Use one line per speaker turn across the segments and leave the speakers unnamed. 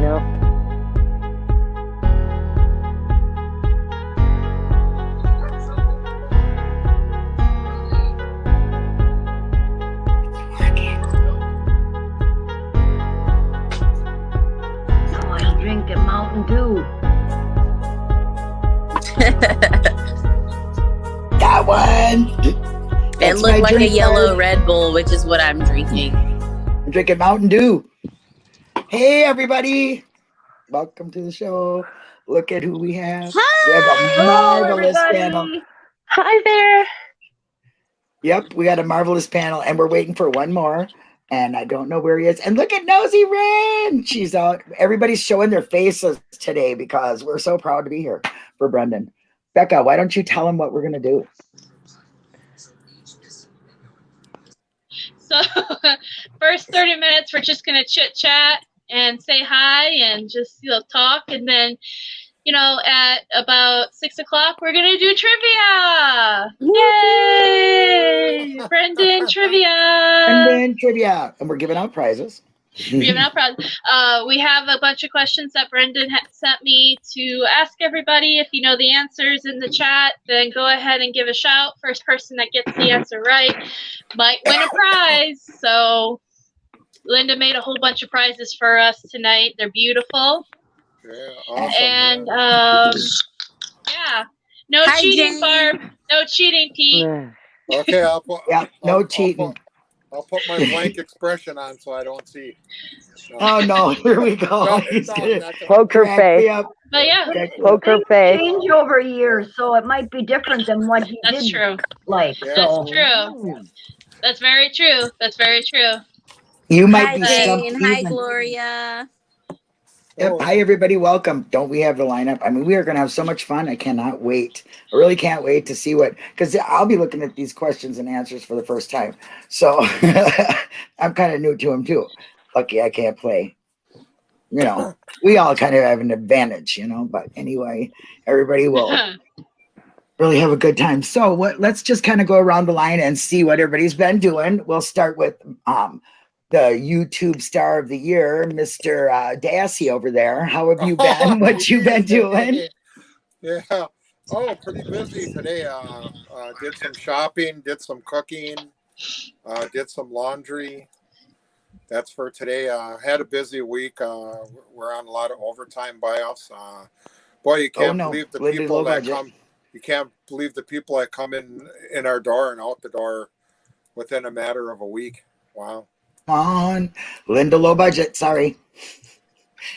No.
Now I'll drink a Mountain Dew.
That one.
It
That's
looked
my
like a yellow
card.
Red Bull, which is what I'm drinking.
I'm drinking Mountain Dew. Hey, everybody. Welcome to the show. Look at who we have. We have a marvelous panel.
Hi there.
Yep, we got a marvelous panel, and we're waiting for one more. And I don't know where he is. And look at Nosy Ren. She's out. Everybody's showing their faces today because we're so proud to be here for Brendan. Becca, why don't you tell him what we're gonna do?
So, first 30 minutes, we're just going to chit chat and say hi and just, you know, talk. And then, you know, at about six o'clock, we're going to do trivia. Yay! Brendan, trivia.
brendan trivia, and we're giving out prizes.
We have no problem. Uh, we have a bunch of questions that Brendan ha- sent me to ask everybody. If you know the answers in the chat, then go ahead and give a shout. First person that gets the answer right might win a prize. So, Linda made a whole bunch of prizes for us tonight. They're beautiful.
Yeah, awesome.
and um, yeah, no
Hi,
cheating,
Jane.
Barb. No cheating, Pete.
okay, I'll put.
Yeah,
I'll-
no
I'll
cheating.
put- I'll put my blank expression on so I don't see. No.
Oh no, here we go.
No,
He's
no,
gonna
not the-
Poker face.
up.
But yeah,
Poker face.
Change over years, so it might be different than what he
that's
did
true.
like.
Yeah.
So
That's true. That's very true. That's very true.
You might
Hi,
be stumped
Jane. Hi,
even.
Gloria.
Yep.
Oh,
Hi, everybody. Welcome. Don't we have the lineup? I mean, we are going to have so much fun. I cannot wait. I really can't wait to see what, because I'll be looking at these questions and answers for the first time. So I'm kind of new to them too. Lucky I can't play. You know, we all kind of have an advantage, you know, but anyway, everybody will really have a good time. So what let's just kind of go around the line and see what everybody's been doing. We'll start with um the YouTube star of the year, Mr. Uh, Dassey over there. How have you been? what you been doing?
Yeah. Oh, pretty busy today. Uh, uh, did some shopping, did some cooking, uh, did some laundry. That's for today. Uh, had a busy week. Uh, we're on a lot of overtime buyoffs. Uh, boy, you can't
Oh, no.
believe the people that
budget.
come. You can't believe the people that come in in our door and out the door within a matter of a week. Wow.
Come on, Linda, low budget. Sorry,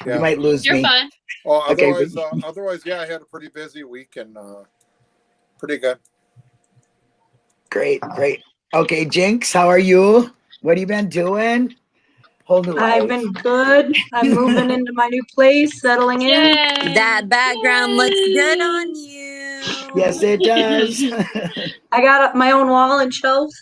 Yeah.
you might lose
You're
me.
fine.
Well,
Okay,
otherwise,
but-
uh, otherwise, yeah, I had a pretty busy week and uh, pretty good.
Great, great. Okay, Jinx, how are you? What have you been doing? Whole new
I've
life.
been good. I'm moving into my new place, settling in.
That background looks good on you.
Yes, it does.
I got my own wall and shelves.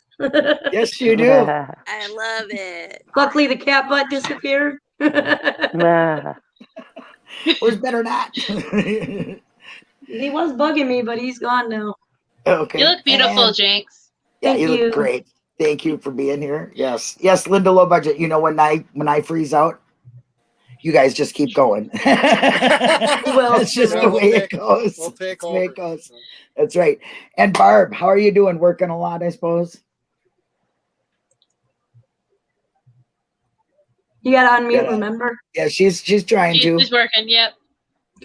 Yes, you do.
I love it.
Luckily, the cat butt disappeared.
Was better not.
he was bugging me, but he's gone now.
okay.
You look beautiful,
and-
Jinx.
yeah,
Thank
you look great. Thank you for being here. Yes, yes, Linda, low budget. You know when I when I freeze out, you guys just keep going.
well,
it's just
Yeah,
the
we'll
way
take-
it goes.
We'll take
That's
over.
it goes. That's right. And Barb, how are you doing? Working a lot, I suppose.
You gotta unmute,
Yeah.
remember?
Yeah, she's she's trying
She's,
to.
she's working. Yep.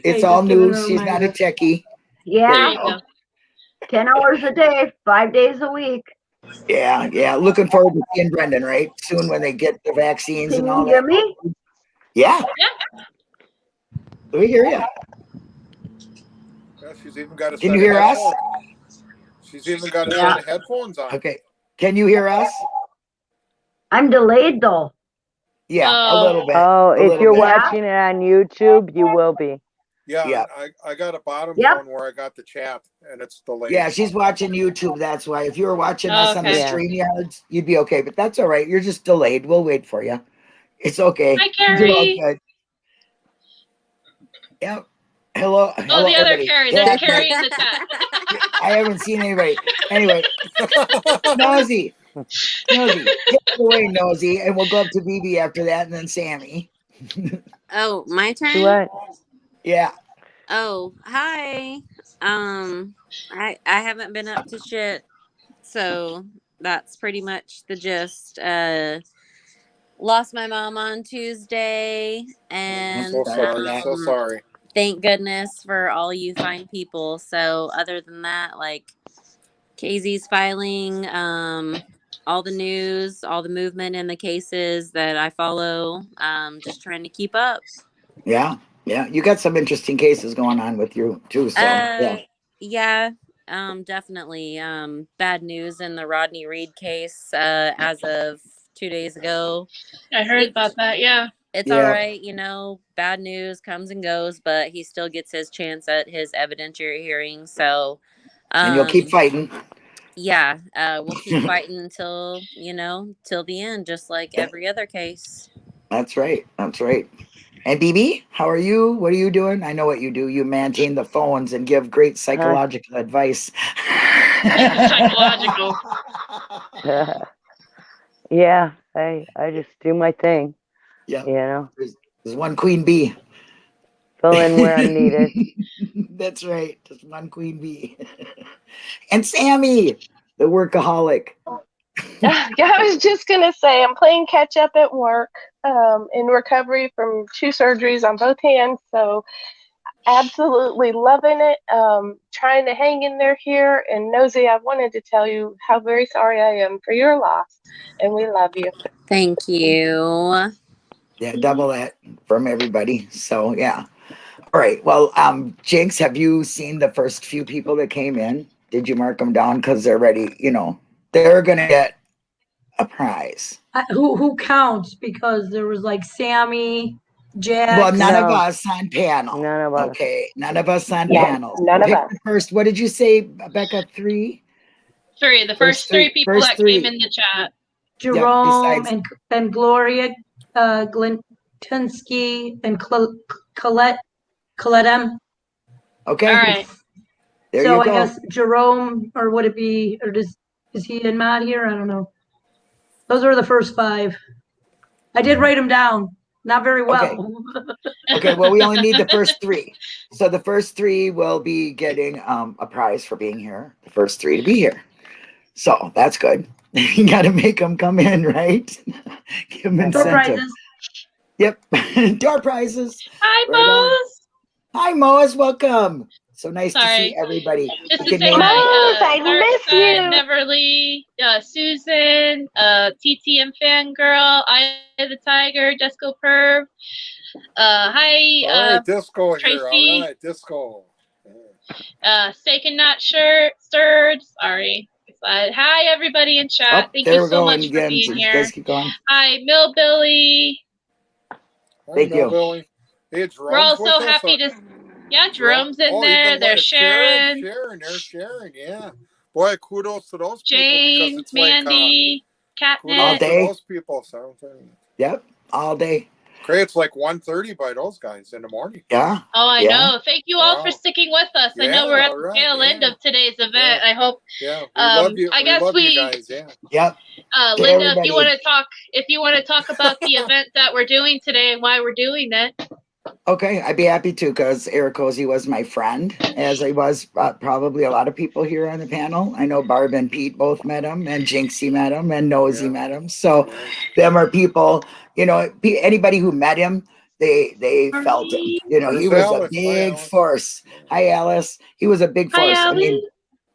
It's
Okay,
all new. She's not a
reminder.
techie.
Yeah, ten hours a day, five days a week.
Yeah, yeah. Looking forward to seeing Brendan, right? Soon when they get the vaccines
Can
and all
you hear
that.
me?
Yeah. We hear you.
Yeah, she's even got a
Can you
of
hear us?
She's even got a
Yeah.
of headphones on.
Okay. Can you hear us?
I'm delayed though.
Yeah, a
Oh.
little bit.
Oh,
a
if you're
bit.
watching it on YouTube, you will be.
Yeah,
Yeah.
I, I got a bottom
Yep.
phone where I got the chat and it's the delayed.
Yeah, she's watching YouTube. That's why. If you were watching us on the
Okay.
Yeah.
stream yards, you'd be okay. But that's all right. You're just delayed. We'll wait for you. It's okay.
Hi,
You're all
Carrie.
good. Yep. Hello.
Oh,
hello,
the other
everybody.
Carrie.
Yeah,
There's Carrie in the chat.
I haven't seen anybody. Anyway, Nosy. Nosy. Take away, Nosy. And we'll go up to BB after that and then Sammy.
Oh, my turn.
What?
Yeah.
Oh, hi. Um, I I haven't been up to shit, so that's pretty much the gist. Uh, lost my mom on Tuesday,
I'm
and
so sorry. So
um,
sorry.
thank goodness for all you fine people. So other than that, like Casey's filing, um, all the news, all the movement in the cases that I follow, um, just trying to keep up.
Yeah. Yeah. You got some interesting cases going on with you too. So yeah.
Uh, yeah, um, definitely. Um, bad news in the Rodney Reed case uh, as of two days ago.
I heard about that. Yeah.
It's
Yeah.
all right, you know, bad news comes and goes, but he still gets his chance at his evidentiary hearing. So, um,
And you'll keep fighting.
Yeah, uh, we'll keep fighting until, you know, till the end, just like
Yeah.
every other case.
That's right. That's right. And BB, how are you? What are you doing? I know what you do. You maintain the phones and give great psychological advice.
Psychological.
yeah, I I just do my thing.
Yeah.
You know,
There's one queen bee.
Fill in where I'm needed.
That's right. Just one queen bee. and Sammy, the workaholic.
yeah, I was just gonna say I'm playing catch up at work, um, in recovery from two surgeries on both hands. So absolutely loving it. Um, trying to hang in there here. And Nosy, I wanted to tell you how very sorry I am for your loss, and we love you.
Thank you.
Yeah, double that from everybody. So yeah. All right. Well, um, Jinx, have you seen the first few people that came in? Did you mark them down? Because they're ready, you know, they're gonna get a prize.
I- Who, who counts? Because there was like Sammy, Jack.
Well, none of us on panel.
None of us.
Okay, none of us on
Yeah,
panel.
none of us.
First, what did you say, Becca? Three?
Three. The
First
first three
three-
people
first
that
three.
came in the chat.
Jerome
besides-
and, and Gloria, uh, Glintinsky and Cl- Colette, Colette M.
Okay.
All right.
There
so
you
I guess Jerome, or would it be, or does, is he and Matt here? I don't know. Those are the first five. I did write them down, not very well.
Okay, well, we only need the first three. So the first three will be getting um, a prize for being here. The first three to be here. So that's good. you got to make them come in, right? Give them
Door prizes.
Yep. Door prizes.
Hi,
Right on.
Bose.
Hi, Moas. Welcome. So nice to see everybody.
Just
You
to
can
say
name-
Bose,
hi,
I
uh,
miss
Darkside,
you.
Neverly, uh, Susan, uh, TTM Fangirl, Eye of the Tiger, Disco Perv. Uh, hi,
All
uh,
right, disco here.
Tracy.
All right, disco.
uh, Steak and Not Shirt, Stirred. Sorry. Uh, hi, everybody in chat.
Oh,
Thank you so
going
much for being
So
here.
guys keep going.
Hi, Millbilly.
Hi,
Thank you.
Billy. Hey, Jerome's
We're all so
us,
happy to. Yeah, Jerome's in
oh,
there.
even
There's
sharing.
Sharon,
Sharon, there's Sharon. Yeah. Boy, kudos to those
Jane,
people because it's like uh,
Mandy,
kudos
All day.
those people. So
Yep. All day.
great. It's like 1.30 by those guys in the morning.
Yeah.
Oh, I
Yeah.
know. Thank you all for sticking with us. I know we're at the
right,
tail end
yeah.
of today's event.
Yeah.
I hope,
Yeah, we
Um,
love you.
I
we
guess
love
we-
you guys. Yeah.
Yep.
uh,
To
Linda, if you want to talk, if you want to talk about the event that we're doing today and why we're doing it.
Okay, I'd be happy to because Eric Cozy was my friend, as I was uh, probably a lot of people here on the panel. I know Barb and Pete both met him, and Jinxie met him, and Nosy
Yeah.
met him. So, them are people, you know, anybody who met him, they they felt him. You know, he was a
Alice? Hi,
big
Alice.
force. Hi, Alice. He was a big
Hi,
force. I mean,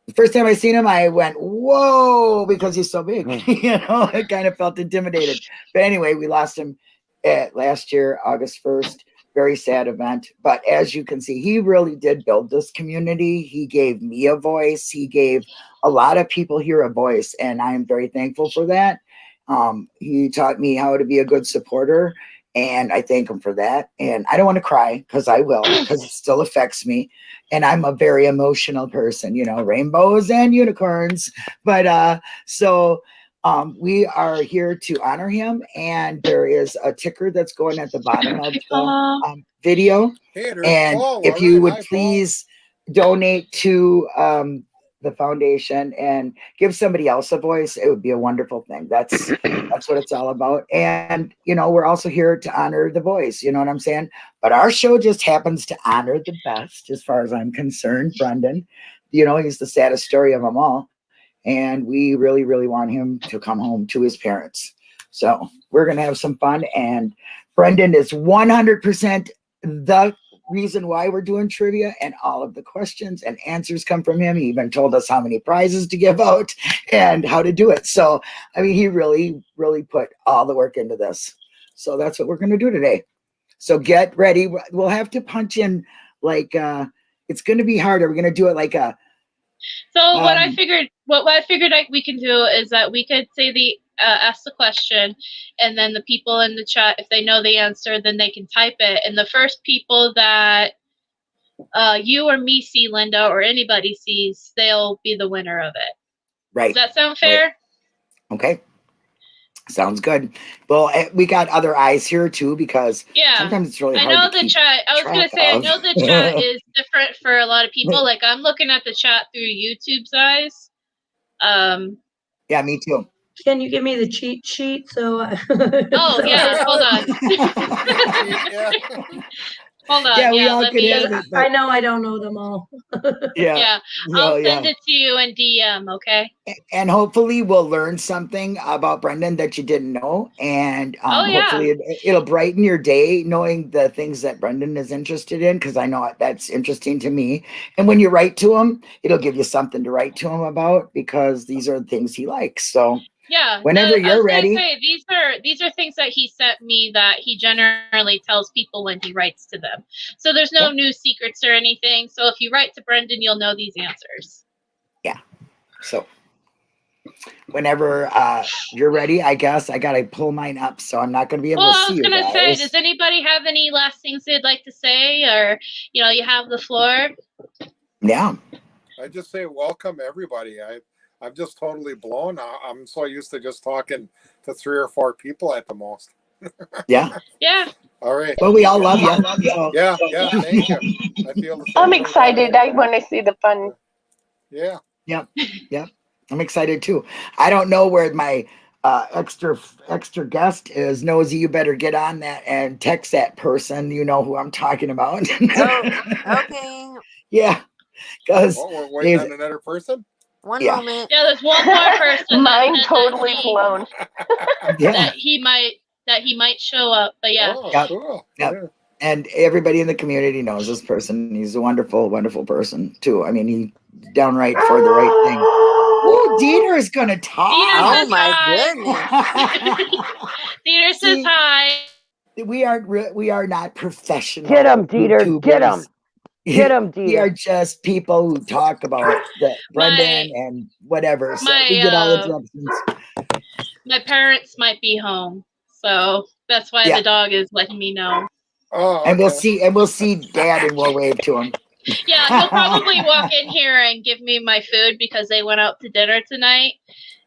the first time I seen him, I went, "Whoa!" because he's so big. you know, I kind of felt intimidated. But anyway, we lost him at last year, August first. Very sad event. But as you can see, he really did build this community. He gave me a voice. He gave a lot of people here a voice, and I am very thankful for that. Um, he taught me how to be a good supporter, and I thank him for that. And I don't want to cry because I will, because it still affects me and I'm a very emotional person, you know, rainbows and unicorns. But uh so um we are here to honor him and there is a ticker that's going at the bottom of the um, video
Hey,
and
Paul.
if you
right.
would
Hi, Paul.
please donate to um the foundation and give somebody else a voice, it would be a wonderful thing. That's that's what it's all about. And you know, we're also here to honor the voice. You know what I'm saying? But our show just happens to honor the best, as far as I'm concerned. Brendan, you know, he's the saddest story of them all, and we really, really want him to come home to his parents. So we're gonna have some fun. And Brendan is 100% the reason why we're doing trivia and all of the questions and answers come from him. He even told us how many prizes to give out and how to do it. So, I mean, he really, really put all the work into this. So that's what we're going to do today. So get ready. We'll have to punch in like, uh, it's going to be harder. We're going to do it like a,
So what I
Um,
figured, what, what I figured like we can do is that we could say the uh, ask the question, and then the people in the chat, if they know the answer, then they can type it. And the first people that uh, you or me see, Linda, or anybody sees, they'll be the winner of it.
right.
Does that sound fair?
Okay. Sounds good. Well, eh, we got other eyes here too, because
Yeah.
sometimes it's really hard I
know
to
the
keep-
chat. I was gonna
track
say I know the chat is different for a lot of people. Like I'm looking at the chat through YouTube's eyes. Um.
Yeah, me too.
Can you give me the cheat sheet? So.
Oh yeah. Hold on.
yeah.
Hold on.
yeah,
Yeah.
we all
let
could
me.
have it.
I know I don't know them all.
yeah,
Yeah. I'll
yeah.
send it to you in DM. Okay.
and hopefully we'll learn something about Brendan that you didn't know, and um,
Oh, yeah.
hopefully it, it'll brighten your day knowing the things that Brendan is interested in because I know that's interesting to me. And when you write to him, it'll give you something to write to him about because these are the things he likes. So
Yeah.
Whenever
no,
you're ready.
Say, these are these are things that he sent me that he generally tells people when he writes to them. So there's no
Yep.
new secrets or anything. So if you write to Brendan, you'll know these answers. Yeah.
So whenever uh, you're ready, I guess I gotta pull mine up, so I'm not gonna be able to see.
Well, I was
you
gonna say,
guys.
does anybody have any last things they'd like to say, or you know, you have the floor?
yeah.
I just say welcome everybody. I I'm just totally blown. I, I'm so used to just talking to three or four people at the most.
Yeah.
Yeah.
All right.
Well, we all love you.
Yeah, yeah. Thank you. I feel.
I'm excited. I want to see the fun.
Yeah. Yeah. Yeah.
I'm excited too. I don't know where my uh, extra extra guest is. Nosy, you better get on that and text that person. You know who I'm talking about.
Okay,
yeah, because
Oh, we're waiting on another person.
One
Yeah.
moment.
Yeah, there's one more person. that
Mine
said that
totally
he-
blown.
yeah,
That he might that he might show up, but yeah.
Oh,
Yep.
cool.
Yep.
Yeah.
and everybody in the community knows this person. He's a wonderful, wonderful person too. I mean, he downright for the right thing. Ooh, Dieter is gonna talk.
Dieter
Oh
says
my
hi.
goodness.
Dieter says
See?
hi.
we are re- we are not professional.
Get him, Dieter, get 'em.
YouTubers.
Get 'em,
We are just people who talk about the Brendan and whatever. So
my,
we get all
uh,
interruptions.
My parents might be home, so that's why
Yeah.
the dog is letting me know.
Oh,
And we'll see and we'll see Dad and we'll wave to him.
Yeah, he'll probably walk in here and give me my food because they went out to dinner tonight.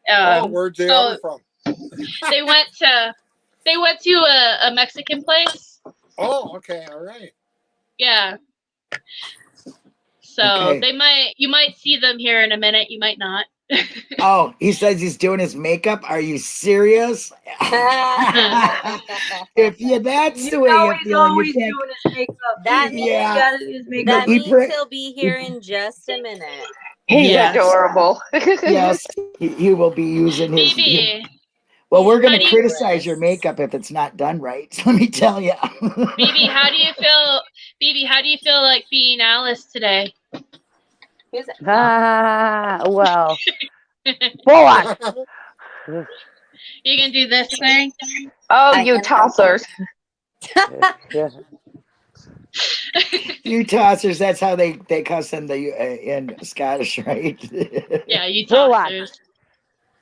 Oh,
Um,
where'd they
so
from?
they went to they went to a, a Mexican place.
Oh, okay. All right.
Yeah. So
Okay.
they might you might see them here in a minute, you might not.
Oh, he says he's doing his makeup. Are you serious? if you that's the way you're
he's
feeling,
always
you can't.
doing his makeup.
That
He's
Yeah.
got his makeup.
That means
pre-
he'll be here in just a minute.
He's
Yes.
adorable.
Yes, he, he will be using his. he-
Maybe
well, we're going to
do you-
criticize your makeup if it's not done right. Let me tell you.
Maybe how do you feel Phoebe, how do you feel like being Alice today?
Who's
Ah, well, full on.
You can do this thing?
Oh,
I
you tossers.
Yeah.
you tossers, that's how they they cuss in the uh, in Scottish, right?
Yeah, you
Full on.
tossers.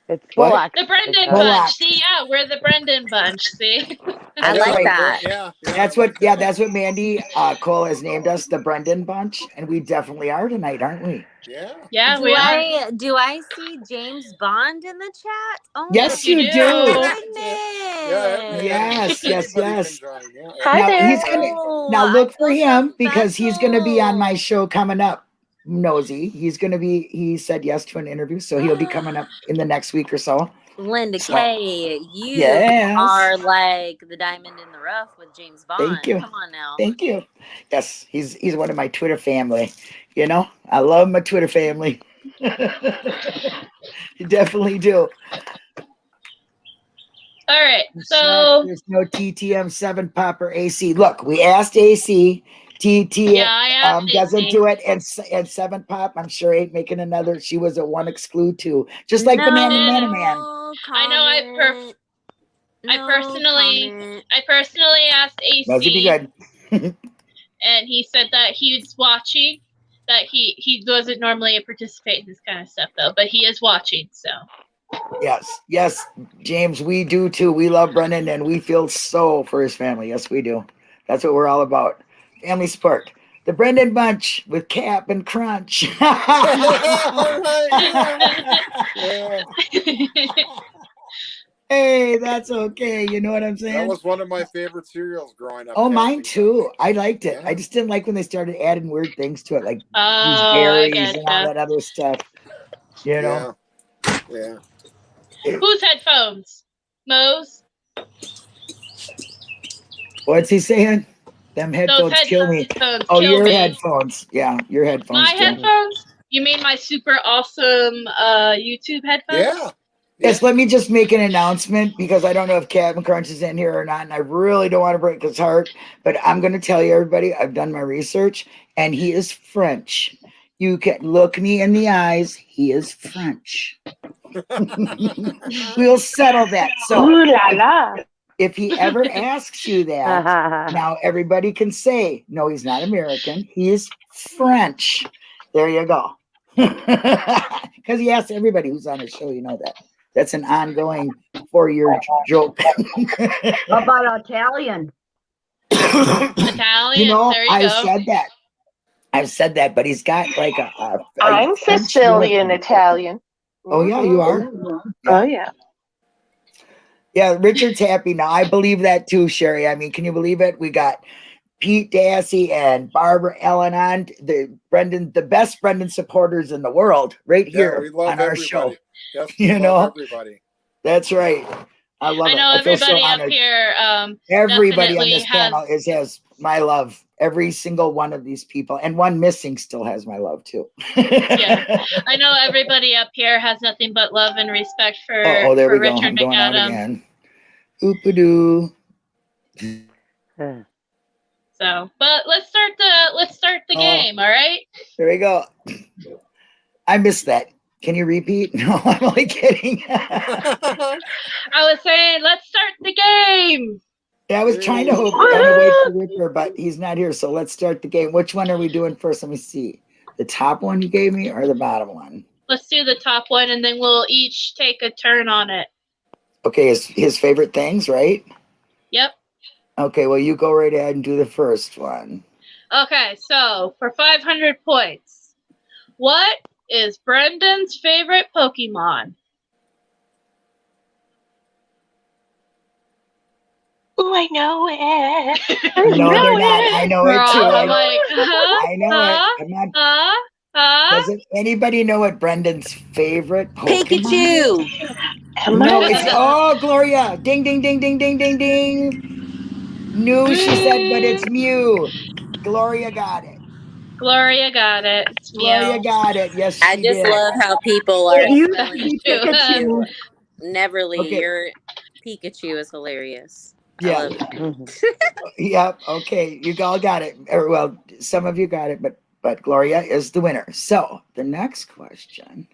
It's
What?
full on.
The Brendan
It's,
uh,
bunch. See, yeah, we're the Brendan bunch. See?
I
That's
like
right.
that.
Yeah. yeah,
That's what, yeah, that's what Mandy uh, Cole has named us, the Brendan Bunch, and we definitely are tonight, aren't we?
Yeah.
Yeah,
do
we are.
I do I see James Bond in the chat? Oh
Yes,
you
you
do.
do.
Yeah.
goodness.
Yes, yes,
Anybody
yes.
can join, yeah.
Hi
Now,
there.
he's gonna- Now look for him because he's going to be on my show coming up. Nosy. He's going to be, he said yes to an interview. So he'll be coming up in the next week or so.
Linda
So-
Kay, you
Yes.
are like the diamond in the rough with James Bond.
Thank you.
Come on now.
Thank you. Yes, he's he's one of my Twitter family. You know, I love my Twitter family. you definitely do.
All right. So
there's no TTM seven popper AC. Look, we asked AC. TT
yeah,
um, doesn't do it, and and seven pop. I'm sure ain't making another. She was a one exclude two, just like Banana Banana Man. Man.
I know I perf-
comment.
I personally-
comment.
I personally asked
Must be
AC,
good.
and he said that he's watching. That he he doesn't normally participate in this kind of stuff though, but he is watching. So
Yes, yes, James, we do too. We love Brendan, and we feel so for his family. Yes, we do. That's what we're all about. Family support. The Brendan Bunch with Cap'n Crunch. Hey, that's okay. You know what I'm saying?
that was one of my favorite cereals growing up.
Oh,
Captain
mine too. I liked it.
Yeah.
I just didn't like when they started adding weird things to it, like
oh, I
gooseberries and all
getcha.
that other stuff. You know,
Yeah. Yeah.
Whose headphones? Mo's.
what's he saying? Them
Those
headphones kill me.
headphones
Oh,
kill
your
me.
headphones. Yeah, your headphones.
My
kill me.
headphones? You mean my super awesome uh YouTube headphones?
Yeah.
Yes, let me just make an announcement because I don't know if Captain Crunch is in here or not, and I really don't want to break his heart. But I'm going to tell you, everybody, I've done my research, and he is French. You can look me in the eyes. He is French. we'll settle that. So
Ooh la la.
If he ever asks you that,
Uh-huh.
now everybody can say, no, he's not American. He is French. There you go. Because he asks everybody who's on his show, you know that. That's an ongoing four-year joke.
How about Italian?
Italian.
you know,
there you
I
go.
said that. I've said that, but he's got like a. a- a
I'm
French
Sicilian
uniform.
Italian.
Oh yeah, you are.
Oh yeah.
Yeah, Richard's happy now. I believe that too, Sherry. I mean, can you believe it? We got Pete Dassey and Barbara Ellen on the Brendan, the best Brendan supporters in the world, right
Yeah,
here on our
everybody.
show.
Yes,
You know?
everybody.
That's right. I love
I
it.
know
I feel so
everybody up
honored.
here. Um,
Everybody on this
has-
panel is has my love. Every single one of these people, and one missing still has my love too.
Yeah. I know everybody up here has nothing but love and respect for,
oh, oh, there
for
we go.
Richard
I'm going out
McAdam.
again. Oopadoo.
Uh,
So, but let's start the let's start the
Oh.
game. All right.
There we go. I missed that. Can you repeat? No, I'm only kidding.
I was saying let's start the game.
Yeah, I was trying to hope on the way for Richard, but he's not here. So let's start the game. Which one are we doing first? Let me see. The top one you gave me or the bottom one?
Let's do the top one, and then we'll each take a turn on it.
Okay, his, his favorite things, right?
Yep.
Okay, well, you go right ahead and do the first one.
Okay. So for 500 points, what is Brendan's favorite Pokemon?
Ooh, I know it. I
No, they're
know
not.
it.
I know
We're
it too.
all
I,
like, huh?
I know
huh?
it. I'm not.
Huh? Huh?
Doesn't anybody know what Brendan's favorite Pokemon is?
Pikachu.
No, it's oh Gloria! Ding ding ding ding ding ding ding. No, she said, but it's mm. Mew. Gloria got it.
Gloria got it. It's
Gloria
Mew.
got it. Yes,
I just
did.
love how people are
It used to
Pikachu.
Pikachu.
Neverly.
Okay.
Your Pikachu is hilarious.
Yeah.
love it.
mhm.
Yep. Okay, you all got it. Or, well, some of you got it, but but Gloria is the winner. So the next question.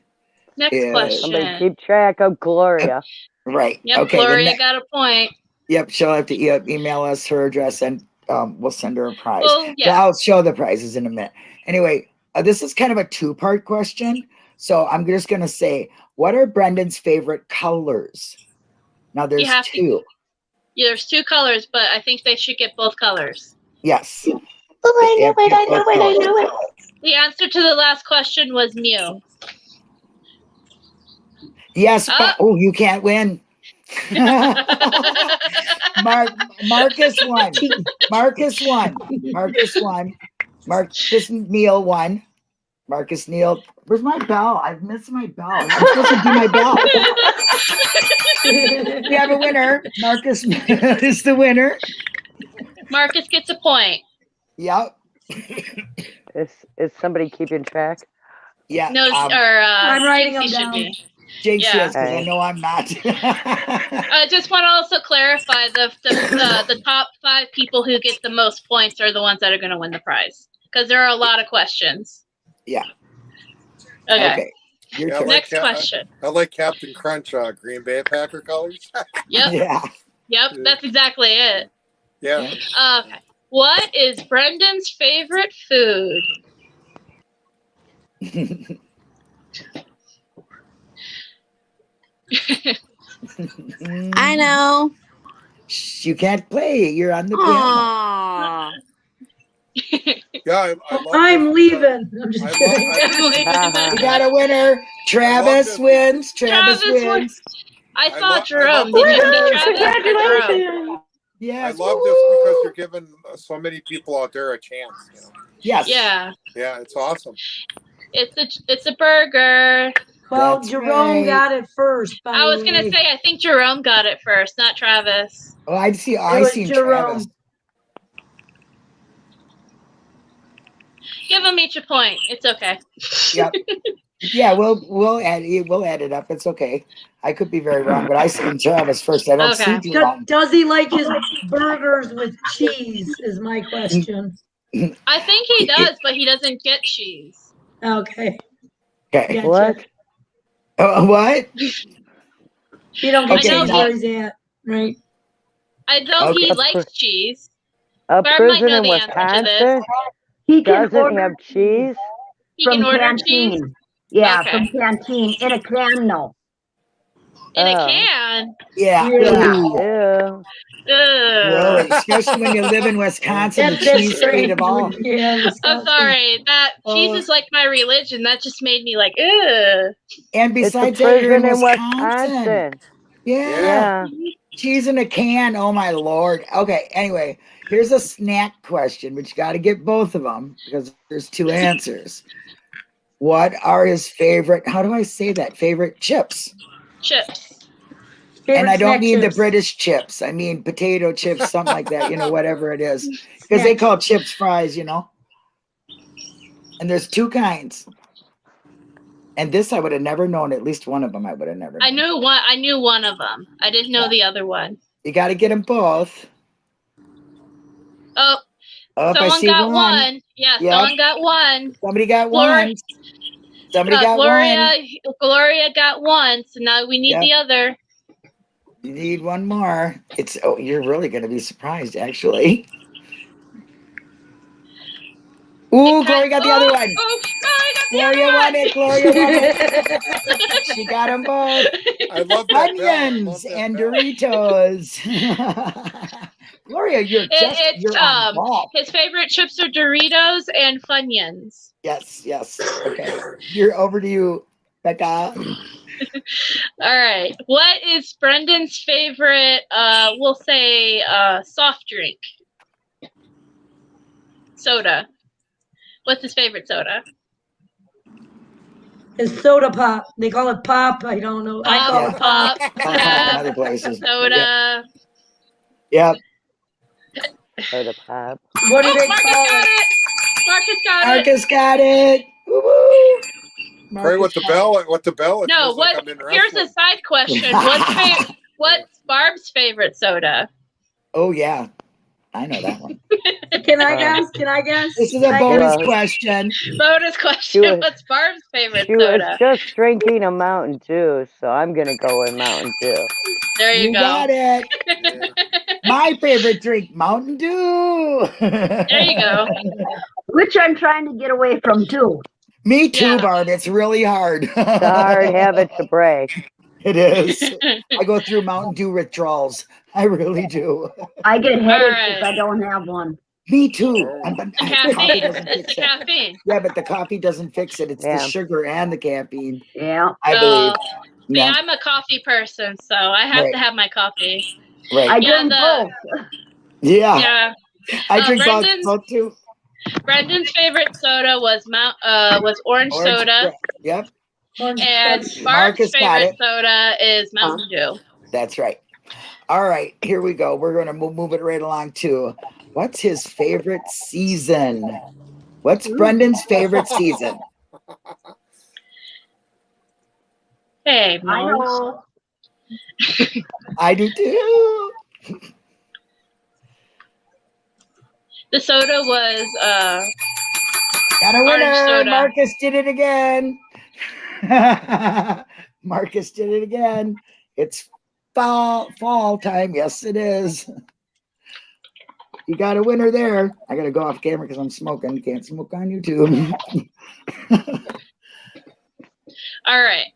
Next
Yeah.
Somebody
question.
keep track of Gloria.
Right.
Yep,
okay.
Gloria
ne-
got a point.
yep. She'll have to e- email us her address and um, we'll send her a prize.
Well,
Well,
yeah.
I'll show the prizes in a minute. Anyway, uh, this is kind of a two part question. So I'm just going to say, what are Brendan's favorite colors? Now there's
have to-
two.
Yeah, There's two colors, but I think they should get both colors.
Yes.
Oh, I know it. I know it. I know it.
The answer to the last question was Mew.
Yes. But, oh, you can't win. Mark, Marcus won. Marcus won. Marcus won. Marcus Neil won. Marcus Neal. Where's my bell? I've missed my bell. I'm supposed to do my bell. we have a winner. Marcus is the winner.
Marcus gets a point.
Yep.
Is is somebody keeping track?
Yeah.
No,
um,
or uh,
I'm writing
Stacey
them down.
Be.
Jinx
yeah.
is, 'cause I know I'm not.
I just want to also clarify the the, the the top five people who get the most points are the ones that are going to win the prize because there are a lot of questions.
Yeah.
Okay.
okay.
Yeah, like
Next
Cap-
question.
I like Captain Crunch, uh, Green Bay Packer colors.
Yep.
Yeah.
Yep. That's exactly it.
yeah.
Okay. What is Brendan's favorite food?
I know.
You can't play. You're on the piano.
Aww.
Yeah, I, I love
I'm
this
leaving. I'm just
I
kidding.
We got a winner. Travis wins. Travis,
Travis
wins.
wins. I
I
saw
love- I
Jerome.
love
Did you see
Woohoo!
Travis?
Congratulations.
Yes.
I love this because you're giving uh, so many people out there a chance. You know?
Yes.
Yeah.
Yeah, it's awesome.
It's a it's a burger.
Well,
That's
Jerome
right.
got it first. By
I was gonna say I think Jerome got it first, not Travis.
Oh, I see. I
was
seen
Jerome.
Travis.
Give them each a point. It's okay.
Yep. Yeah, we'll we'll add it. We'll add it up. It's okay. I could be very wrong, but I see Travis first. I don't
Okay.
see
Do-
Jerome.
does he like his burgers with cheese? Is my question.
I think he does, but he doesn't get cheese.
Okay.
Okay.
Gotcha.
What?
Uh, what?
You don't get
Okay,
cheese
now-
where at, right?
I know he likes cheese.
A
Barb might
prison
know
in
the answer to this.
Wisconsin
He can
doesn't
order
have cheese.
He
from
can order cheese
canteen. Yeah,
Okay.
from canteen in a can, no.
In a
Oh.
can.
Yeah.
Yeah.
Ew.
Really, especially when you live in Wisconsin, the
That's- that's
cheese state of all.
Yeah,
I'm sorry. That cheese
Oh.
is like my religion. That just made me like, ugh.
And besides that, you're in
in
Wisconsin.
Wisconsin.
Yeah.
Yeah.
Cheese in a can. Oh my lord. Okay. Anyway, here's a snack question, but you got to get both of them because there's two answers. What are his favorite? How do I say that? Favorite chips?
Chips.
Favorite
and I don't mean
chips.
the British chips. I mean potato chips, something like that. You know, whatever it is, because they call chips fries. You know. And there's two kinds. And this I would have never known. At least one of them I would have never.
I knew one. I knew one of them. I didn't know
Yeah.
the other one.
You got to get them both.
Oh,
Oh, if I
someone
see
got
one.
one. Yeah,
Yep.
someone got one.
Somebody got
Gloria-
one. Somebody
Uh,
got
Gloria,
one.
Gloria got one. So now we need
Yep.
the other.
You need one more. It's oh, you're really gonna be surprised, actually. Ooh, Gloria got the
oh,
other one.
Oh, Gloria got the
Gloria
other
won
one.
it. Gloria won it. She got them both.
I love that. bell. I love
Onions
that
and
bell.
Doritos. Gloria, you're
It-
just
it's,
you're on
um. His favorite chips are Doritos and Funyuns.
Yes, yes. Okay, you're over to you, Becca.
All right. What is Brendan's favorite, uh, we'll say, uh, soft drink? Soda. What's his favorite soda?
It's soda pop. They call it pop. I don't know. I call
Yeah.
it pop.
Pop,
Pop in other places.
soda.
Yep.
Soda pop.
What do
Oh,
they
Marcus
call it?
it! Marcus got it!
Marcus got it. Woo-woo.
Right with the bell. With the bell.
No,
feels like
what? Here's a side question. What's, fa- what's Barb's favorite soda?
Oh yeah, I know that one.
Can I
Uh,
guess? Can I guess?
This is a bonus question.
Bonus question.
was-
What's Barb's favorite
She was just drinking a Mountain Dew, so I'm gonna go with Mountain Dew.
There you,
You
go.
got it.
Yeah.
My favorite drink, Mountain Dew.
There you go.
Which I'm trying to get away from too.
Me too,
Yeah.
Barb. It's really hard.
It's a hard habit to break.
It is. I go through Mountain Dew withdrawals. I really do.
I get headaches
right.
if I don't have one.
Me too. I'm- but coffee
caffeine.
doesn't
It's the
it.
caffeine.
Yeah, but the coffee doesn't fix it. It's
Yeah.
the sugar and the caffeine.
Yeah.
I
Oh,
believe.
See,
Yeah,
I'm a coffee person, so I have
Right.
to have my coffee.
right.
I
Yeah,
drink
the-
both.
yeah,
Yeah.
I
uh,
drink
Brendan's-
both too.
Brendan's favorite soda was Mount uh was orange,
Orange
soda,
Yep,
Orange
and
Crush.
Mark's favorite soda is Mountain Dew.
that's right. All right, here we go. We're gonna move, move it right along to what's his favorite season? What's Brendan's favorite season?
Hey,
I
Mom.
I do too.
The soda was uh
Got a winner.
soda.
Marcus did it again. Marcus did it again. It's fall fall time. Yes, it is. You got a winner there. I gotta go off camera because I'm smoking. Can't smoke on YouTube.
all right.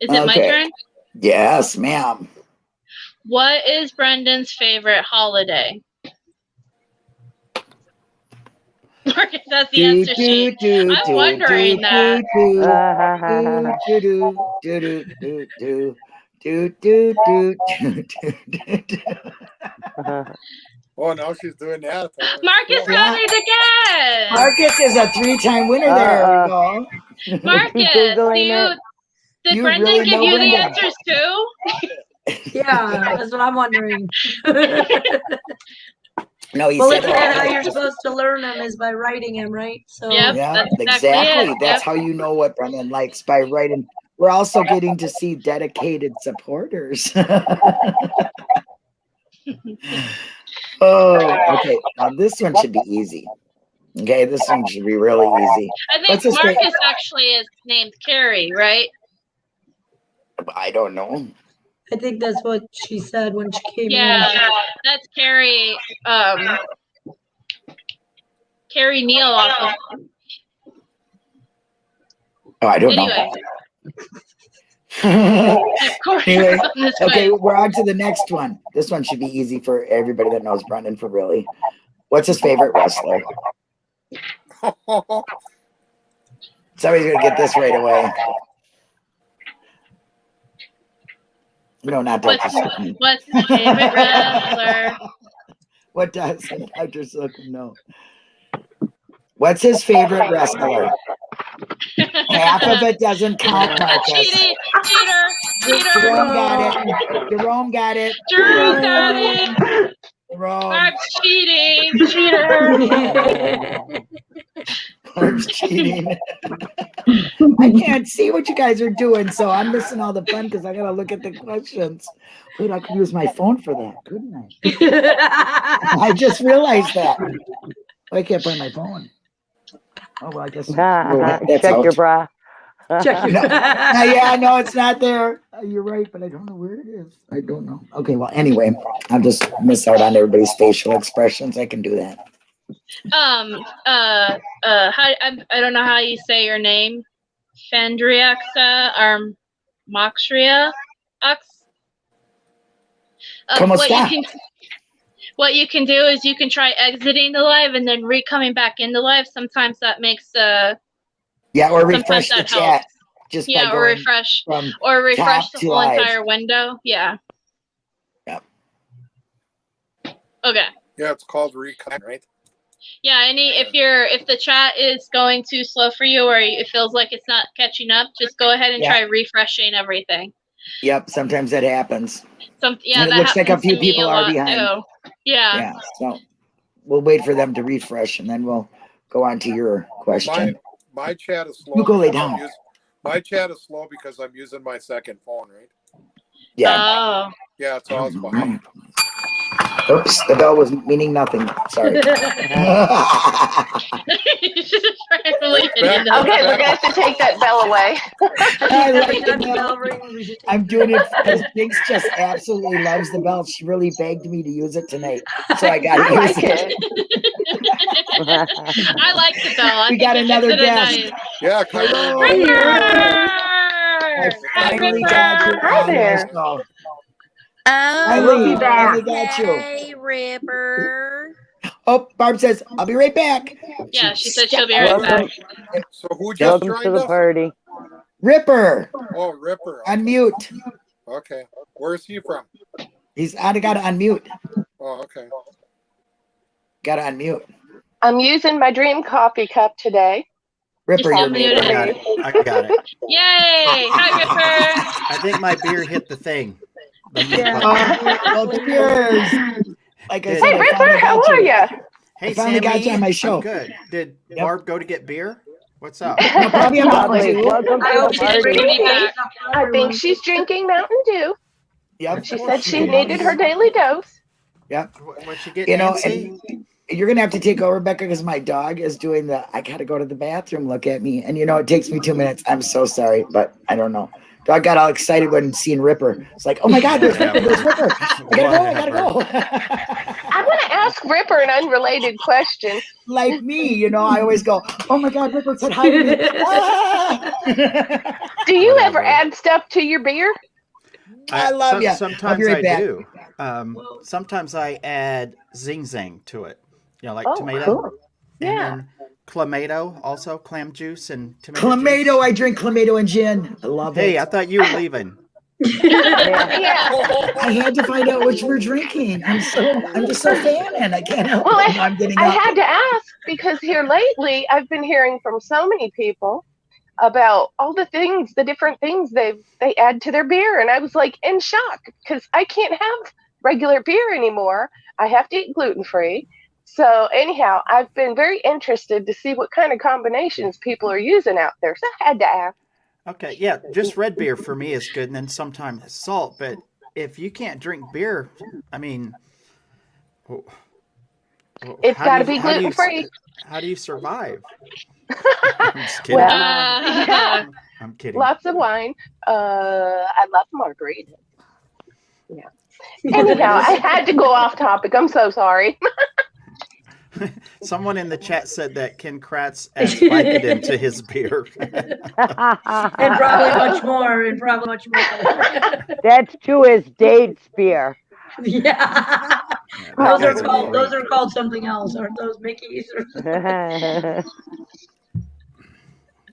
Is it my turn?
yes, ma'am.
What is Brendan's favorite holiday? Marcus has the answer sheet. I'm wondering that.
Oh, now she's doing that.
Marcus got it again.
Marcus is a three-time winner there. Uh-uh.
Marcus, do you, did Brendan give you the answers too?
yeah, that's what I'm wondering.
No, he
Well,
said
look at how you're supposed to learn them is by writing them, right? So
Yep.
Yeah,
That's exactly
exactly.
it.
That's
Yep.
how you know what Brendan likes by writing. We're also getting to see dedicated supporters. oh, okay. Now this one should be easy. Okay, this one should be really easy.
I think
What's his fa-
Marcus actually is named Carrie, right?
I don't know.
I think that's what she said when she came
Yeah, that's Carrie. Um, Carrie Neal off
Oh, I don't
Anyway,
know.
of course,
Anyway, okay,
quiz.
we're on to the next one. This one should be easy for everybody that knows Brendan for really. What's his favorite wrestler? Somebody's gonna get this right away. No, not Dr.
What's,
Slocum.
what's his favorite wrestler?
What does Dr. Slocum know? What's his favorite wrestler? Half of it doesn't count.
Cheating, cheater, cheater.
Jerome got it. Jerome got it.
Drew got it.
Jerome.
I'm cheating, cheater.
Barb's cheating. I can't see what you guys are doing, so I'm missing all the fun because I gotta look at the questions. Wait, I could use my phone for that, couldn't I? I just realized that. I can't find my phone. Oh well, I guess. well, that's
Check your bra.
Check your.
No. Uh, yeah, no, it's not there. Uh, you're right, but I don't know where it is. I don't know. Okay, well, anyway, I'll just miss out on everybody's facial expressions. I can do that.
Um, uh, uh, how, I, I don't know how you say your name. Fandriaxa or Moxria? Ux? Uh,
¿Cómo
what you can what you can do is you can try exiting the live and then re-coming back into live. Sometimes that makes uh
Yeah, or
sometimes
refresh the
that
chat
helps.
just by
Yeah, or refresh
from.
or refresh the whole
live.
entire window. Yeah.
Yep.
Okay.
Yeah, it's called recon, right?
Yeah, any if you're if the chat is going too slow for you or it feels like it's not catching up, just go ahead and
Yeah.
try refreshing everything.
Yep, sometimes that happens.
Some yeah,
And it
that
looks like a few people
a
are behind.
too. Yeah.
Yeah, so we'll wait for them to refresh and then we'll go on to your question.
My chat is slow.
You go lay down.
us- my chat is slow because I'm using my second phone, right?
Yeah.
Oh.
Yeah, it's always behind.
Oops, the bell was meaning nothing. Sorry.
Just trying to leave it into
Okay, we're gonna have to take that bell away.
I like
Every
the
time the
bell.
bell rings, we should take-
I'm doing it because Binks just absolutely loves the bell. She really begged me to use it tonight, so I got
I
to use it.
it.
I like the bell. I
We got another
makes it a
guest.
nice-
Yeah, come
Hello.
on.
Ripper!
I
Hi,
finally
Ripper!
got you
Hi
on
there.
This call.
Oh,
Eileen,
back.
finally got you.
Hey, Ripper.
Oh, Barb says, I'll be right back.
Yeah, she said she'll be right
Welcome,
back.
So who just
welcome to
joined
the
us?
party.
Ripper,
Oh, Ripper.
unmute.
Okay. Where's he from?
He's out. I got to unmute.
Oh, okay.
Got to unmute.
I'm using my dream coffee cup today.
Ripper,
Just
you're muted.
I got it. I got it.
Yay! Hi, Ripper.
I think my beer hit the thing. The mute
Yeah.
button.
Oh, well, cheers. Like I
Hey,
said,
Hey,
I
Ripper, how are
you.
you?
Hey,
I finally got you on my show.
I'm
show.
good. Did
Yep.
Barb go to get beer? What's up?
No, probably I'm not
Lovely. Welcome
I
to
hope
the
she's
party.
me.
I think she's drinking Mountain Dew.
Yep.
She said she needed her daily dose.
What- What'd she get,
You know,
Nancy?
and you're gonna have to take over, Rebecca, because my dog is doing the. I gotta go to the bathroom. Look at me, and you know it takes me two minutes. I'm so sorry, but I don't know. Dog got all excited when seeing Ripper. It's like, oh my God, there's Ripper, there's Ripper. I gotta go, I gotta go.
I want to ask Ripper an unrelated question.
like me, you know, I always go, oh my God, Ripper said hi to me. Ah!
Do you ever add stuff to your beer?
I love
some-
ya.
Sometimes
right
I
back.
do. Um, sometimes I add zing zing to it. You know, like
Oh,
tomato.
cool.
And
Yeah.
Then clamato, also clam juice and tomato.
Clamato,
juice.
I drink Clamato and gin. I love
Hey,
it.
Hey i thought you were leaving.
Yeah.
I had to find out what you were drinking. I'm so I'm just so fanning. I can't help
Well,
it. I'm getting
I
up.
had to ask because here lately I've been hearing from so many people about all the things, the different things they they add to their beer, and I was like in shock because I can't have regular beer anymore. I have to eat gluten free. So anyhow, I've been very interested to see what kind of combinations people are using out there. So I had to ask.
Okay, yeah, just red beer for me is good, and then sometimes salt. But if you can't drink beer, I mean, wh- wh-
It's
how
got to be
how do you
gluten
s-
free.
How do you survive? I'm just kidding.
Well,
Uh,
yeah,
I'm kidding.
lots of wine. Uh, I love margarita. Yeah. Anyhow, I had to go off topic. I'm so sorry.
Someone in the chat said that Ken Kratz adds Vicodin to his beer.
And probably much more, and probably much more.
That's to his date spear.
Yeah.
Yeah,
Those are
guy's a
called, those are called something else, aren't those Mickeys?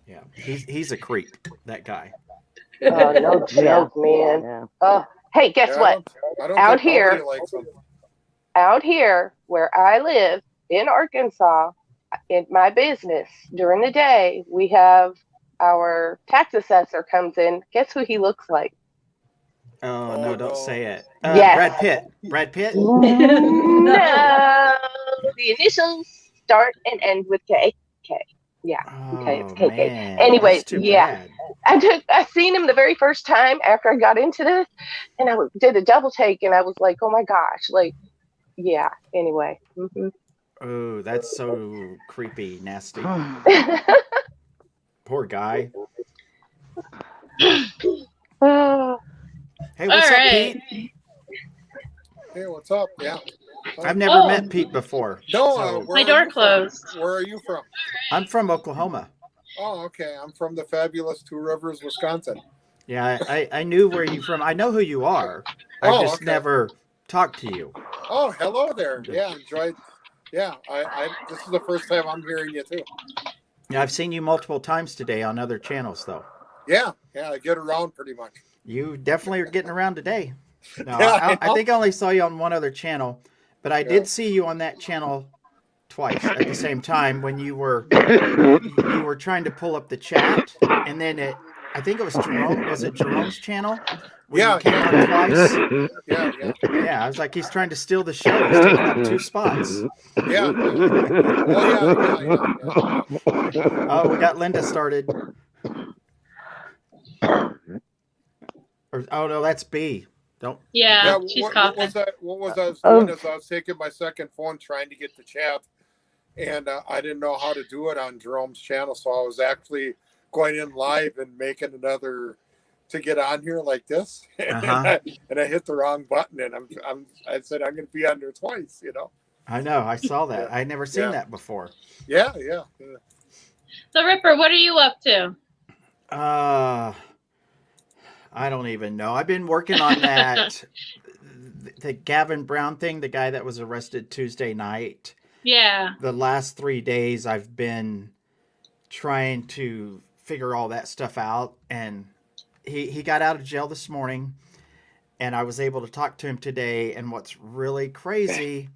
Yeah, he's he's a creep. That guy.
Oh, no joke, man.
yeah.
Oh, hey, guess
Yeah, I
what?
don't- I don't
Out here-
nobody likes them.
Out here where I live in Arkansas, in my business during the day, we have our tax assessor comes in. Guess who he looks like?
Oh,
Oh,
no,
no.
don't say it. Uh,
Yes.
Brad Pitt. Brad Pitt.
no, the initials start and end with K. K. Yeah. Okay, it's
Oh,
KK.
man,
Anyway, yeah.
bad.
I took I seen him the very first time after I got into this, and I did a double take, and I was like, oh my gosh, like, yeah. Anyway, hmm
Oh, that's so creepy, nasty. Poor guy.
oh,
Hey, what's
All
up,
right.
Pete?
Hey, what's up? Yeah.
I've never
Oh.
met Pete before.
No, uh,
So-
where
My door
you from?
closed.
Where are you from?
I'm from Oklahoma.
Oh, okay. I'm from the fabulous Two Rivers, Wisconsin.
Yeah, I, I, I knew where you from. I know who you are. I
Oh,
just
okay.
never talked to you.
Oh, hello there. Yeah, enjoyed. Yeah, I, I. This is the first time I'm hearing you too.
Yeah, I've seen you multiple times today on other channels, though.
Yeah, yeah. I get around pretty much.
You definitely are getting around today. No,
Yeah,
I,
I
think I only saw you on one other channel, but I
Yeah.
did see you on that channel twice at the same time when you were you were trying to pull up the chat, and then it. I think it was Jerome. Was it Jerome's channel? When
Yeah,
you came
yeah.
on twice.
Yeah, yeah,
Yeah, I was like, he's trying to steal the show. He's taking up two spots.
yeah. Oh, yeah, yeah, yeah. yeah.
Oh, we got Linda started. Or, oh no, that's B. Don't.
Yeah,
Yeah,
she's
what, what
coughing.
was I? What was I was
Oh.
doing? Is I was taking my second phone trying to get the chat, and uh, I didn't know how to do it on Jerome's channel, so I was actually going in live and making another to get on here like this, and,
Uh-huh.
I, and I hit the wrong button, and I'm, I'm I said I'm going to be on there twice, you know?
I know. I saw that. I never seen
Yeah.
that before.
Yeah, yeah. yeah.
So Ripper, what are you up to?
Uh, I don't even know. I've been working on that. the Gavin Brown thing, the guy that was arrested Tuesday night.
Yeah.
The last three days, I've been trying to figure all that stuff out. And he, he got out of jail this morning, and I was able to talk to him today. And what's really crazy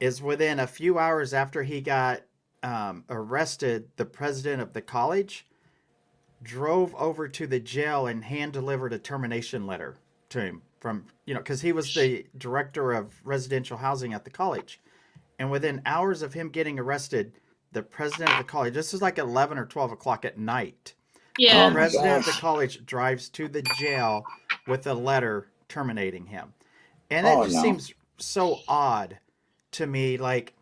is within a few hours after he got um, arrested, the president of the college drove over to the jail and hand delivered a termination letter to him from you know because he was the director of residential housing at the college and within hours of him getting arrested the president of the college this is like 11 or 12 o'clock at night
Yeah.
Oh
the
my
president of the college drives to the jail with a letter terminating him. And that
Oh,
just
no.
seems so odd to me like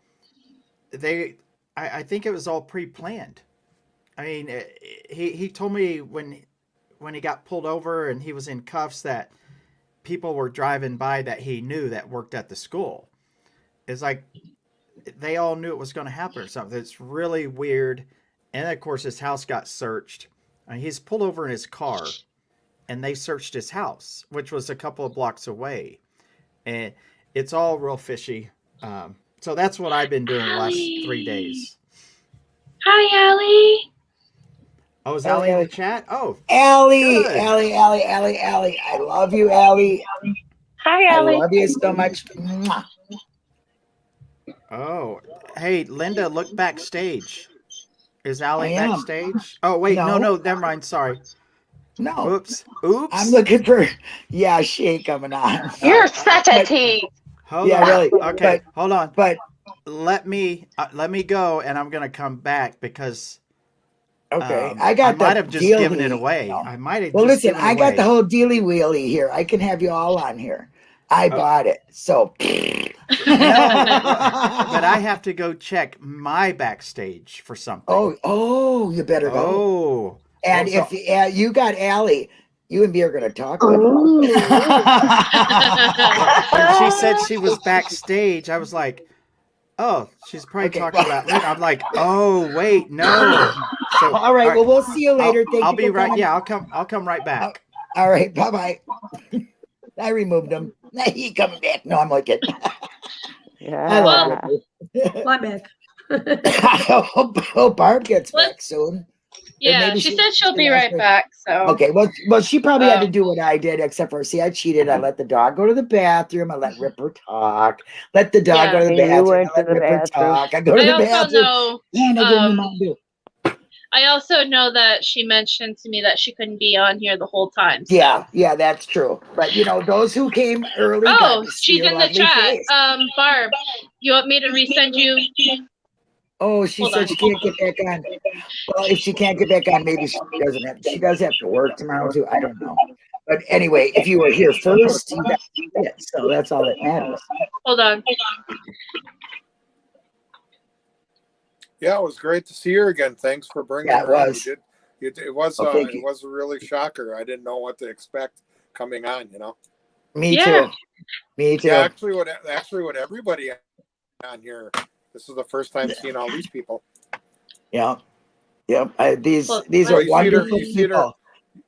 they I, I think it was all pre-planned. I mean eh, he he told me when when he got pulled over and he was in cuffs that people were driving by that he knew that worked at the school. It's like they all knew it was going to happen or something. It's really weird. And of course his house got searched. I mean, he's pulled over in his car and they searched his house which was a couple of blocks away and it's all real fishy um, so that's what i've been doing the last three days
Hi, Allie.
oh is
Allie,
Allie in the chat oh
Allie,
Good.
Allie, Allie, Allie, Allie. I love you, Allie.
Hi,
I love you so much.
Oh hey linda look backstage is Allie
I am.
backstage oh wait no
No.
no never mind sorry
No,
oops oops
I'm looking for yeah, she ain't coming on.
You're such a tease.
hold
Yeah,
on
really,
okay hold on
But
let me uh, let me go and i'm gonna come back because
okay,
um,
I got
i might
the
have just
dealy,
given it
you
away
know.
i might have
Well,
just
listen,
given
I got
away.
the whole dealy wheelie here. I can have you all on here. I
Oh.
bought it, so.
but i have to go check my backstage for something
Oh, oh, you better go.
oh
and
oh, so-
if uh, you got Allie, you and me are gonna talk. buddy.
She said she was backstage i was like oh she's probably
Okay,
talking about Linda. i'm like oh wait no so
all right, well, we'll see you later.
I'll,
Thank
I'll
you
be right
coming.
yeah i'll come i'll come right back
All right, bye bye. I removed him. He coming back. No, I'm looking. I love
Yeah.
it.
I'm back.
I hope, hope Barb gets
What?
back soon.
Yeah, she
she-
said she'll be right
her-
back. So
Okay, well, well, she probably had to
Um,
do what I did, except for see, I cheated. I let the dog go to the bathroom. I let Ripper talk. Let the dog
Yeah.
go to the bathroom. I let
to the
Ripper
bathroom.
talk. I go to
I
the bathroom.
know.
and I give him
um,
Mountain Dew.
I also know that she mentioned to me that she couldn't be on here the whole time. so-
Yeah, yeah, that's true. But you know, those who came early.
Oh, she's in the chat.
face.
Um, Barb, you want me to resend you?
Oh, she
Hold
said
on.
she can't get back on. Well, if she can't get back on, maybe she doesn't have. She does have to work tomorrow too. I don't know. But anyway, if you were here first, you got it. So that's all that matters.
Hold on.
Yeah, it was great to see her again. Thanks for bringing
Yeah, it
her
was.
You did, you it was
Oh,
uh, it was a really shocker. I didn't know what to expect coming on. You know.
Me
Yeah.
too. Me too.
Yeah, actually, what actually what everybody on here. This is the first time seeing all these people.
Yeah. Yep. I, these
Well,
these
well,
are
you see their-
wonderful
you see their-
people.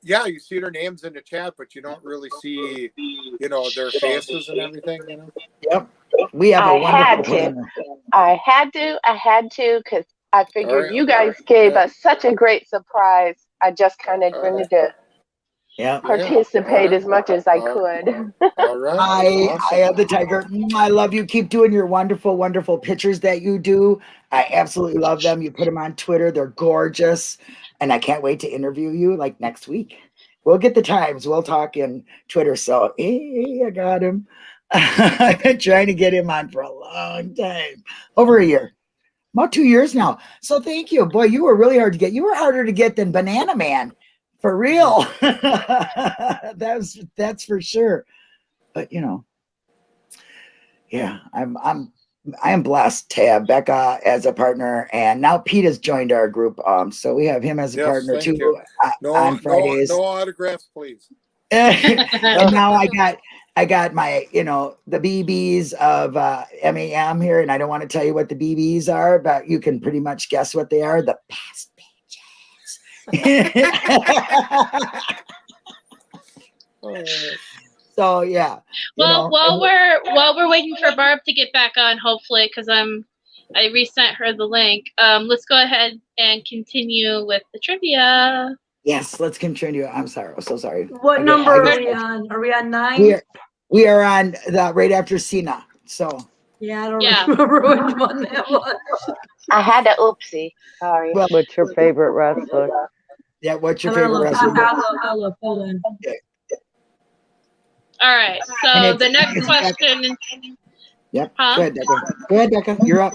Yeah, you see their names in the chat, but you don't really see, you know, their faces and everything. You know.
Yep. We have a
I had to.
planner.
I had to. I had to because I figured
Alright,
you guys
alright,
gave
yeah.
us such a great surprise. I just kind of
Alright.
wanted to
Yeah.
participate
alright.
as much as I could.
All right.
I
awesome.
I have the tiger. Mm, I love you. Keep doing your wonderful, wonderful pictures that you do. I absolutely love them. You put them on Twitter. They're gorgeous. And I can't wait to interview you like next week. We'll get the times. We'll talk in Twitter. So hey, I got him. I've been trying to get him on for a long time. Over a year. About two years now. So thank you. Boy, you were really hard to get. You were harder to get than Banana Man. For real. that's that's for sure. But you know, yeah, I'm I'm I am blessed to have Becca as a partner, and now Pete has joined our group. Um, so we have him as a
Yes,
partner too uh,
No,
on
no, no autographs, please.
and now I got I got my you know the BBs of uh, MAM here, and I don't want to tell you what the BBs are, but you can pretty much guess what they are. The past pages.
Oh,
so yeah. you
Well,
know,
while we're while we're waiting for Barb to get back on, hopefully, because I'm I resent her the link. Um, let's go ahead and continue with the trivia.
Yes, let's continue. I'm sorry. I'm so sorry.
What
I
number
I
are we on? Are we on
We
nine?
are, we are on the right after Cena. So
Yeah, I don't
Yeah.
remember which one that was.
I had a oopsie. Sorry.
Well,
What's your favorite wrestler?
yeah. What's your favorite wrestler?
I'll I'll look. Hold on.
All right. So the next question.
Yep.
Huh?
Go ahead, Becca. Go ahead, Becca. You're up.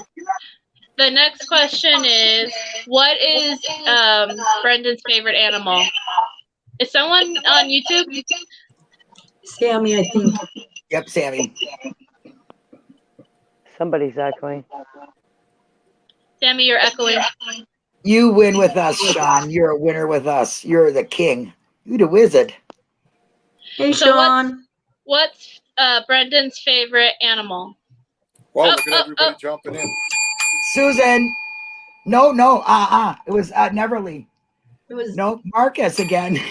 The next question is, what is um, Brendan's favorite animal? Is someone on YouTube?
Sammy, I think.
Yep, Sammy.
Somebody's echoing.
Sammy, you're echoing.
You win with us, Sean. You're a winner with us. You're the king. You're the wizard.
Hey,
So what's-
Sean.
What's uh, Brendan's favorite animal?
Well,
Oh,
look at
oh,
everybody
oh.
jumping in.
Susan. No, no, uh-uh. It was uh Neverly.
It was
No, Marcus again.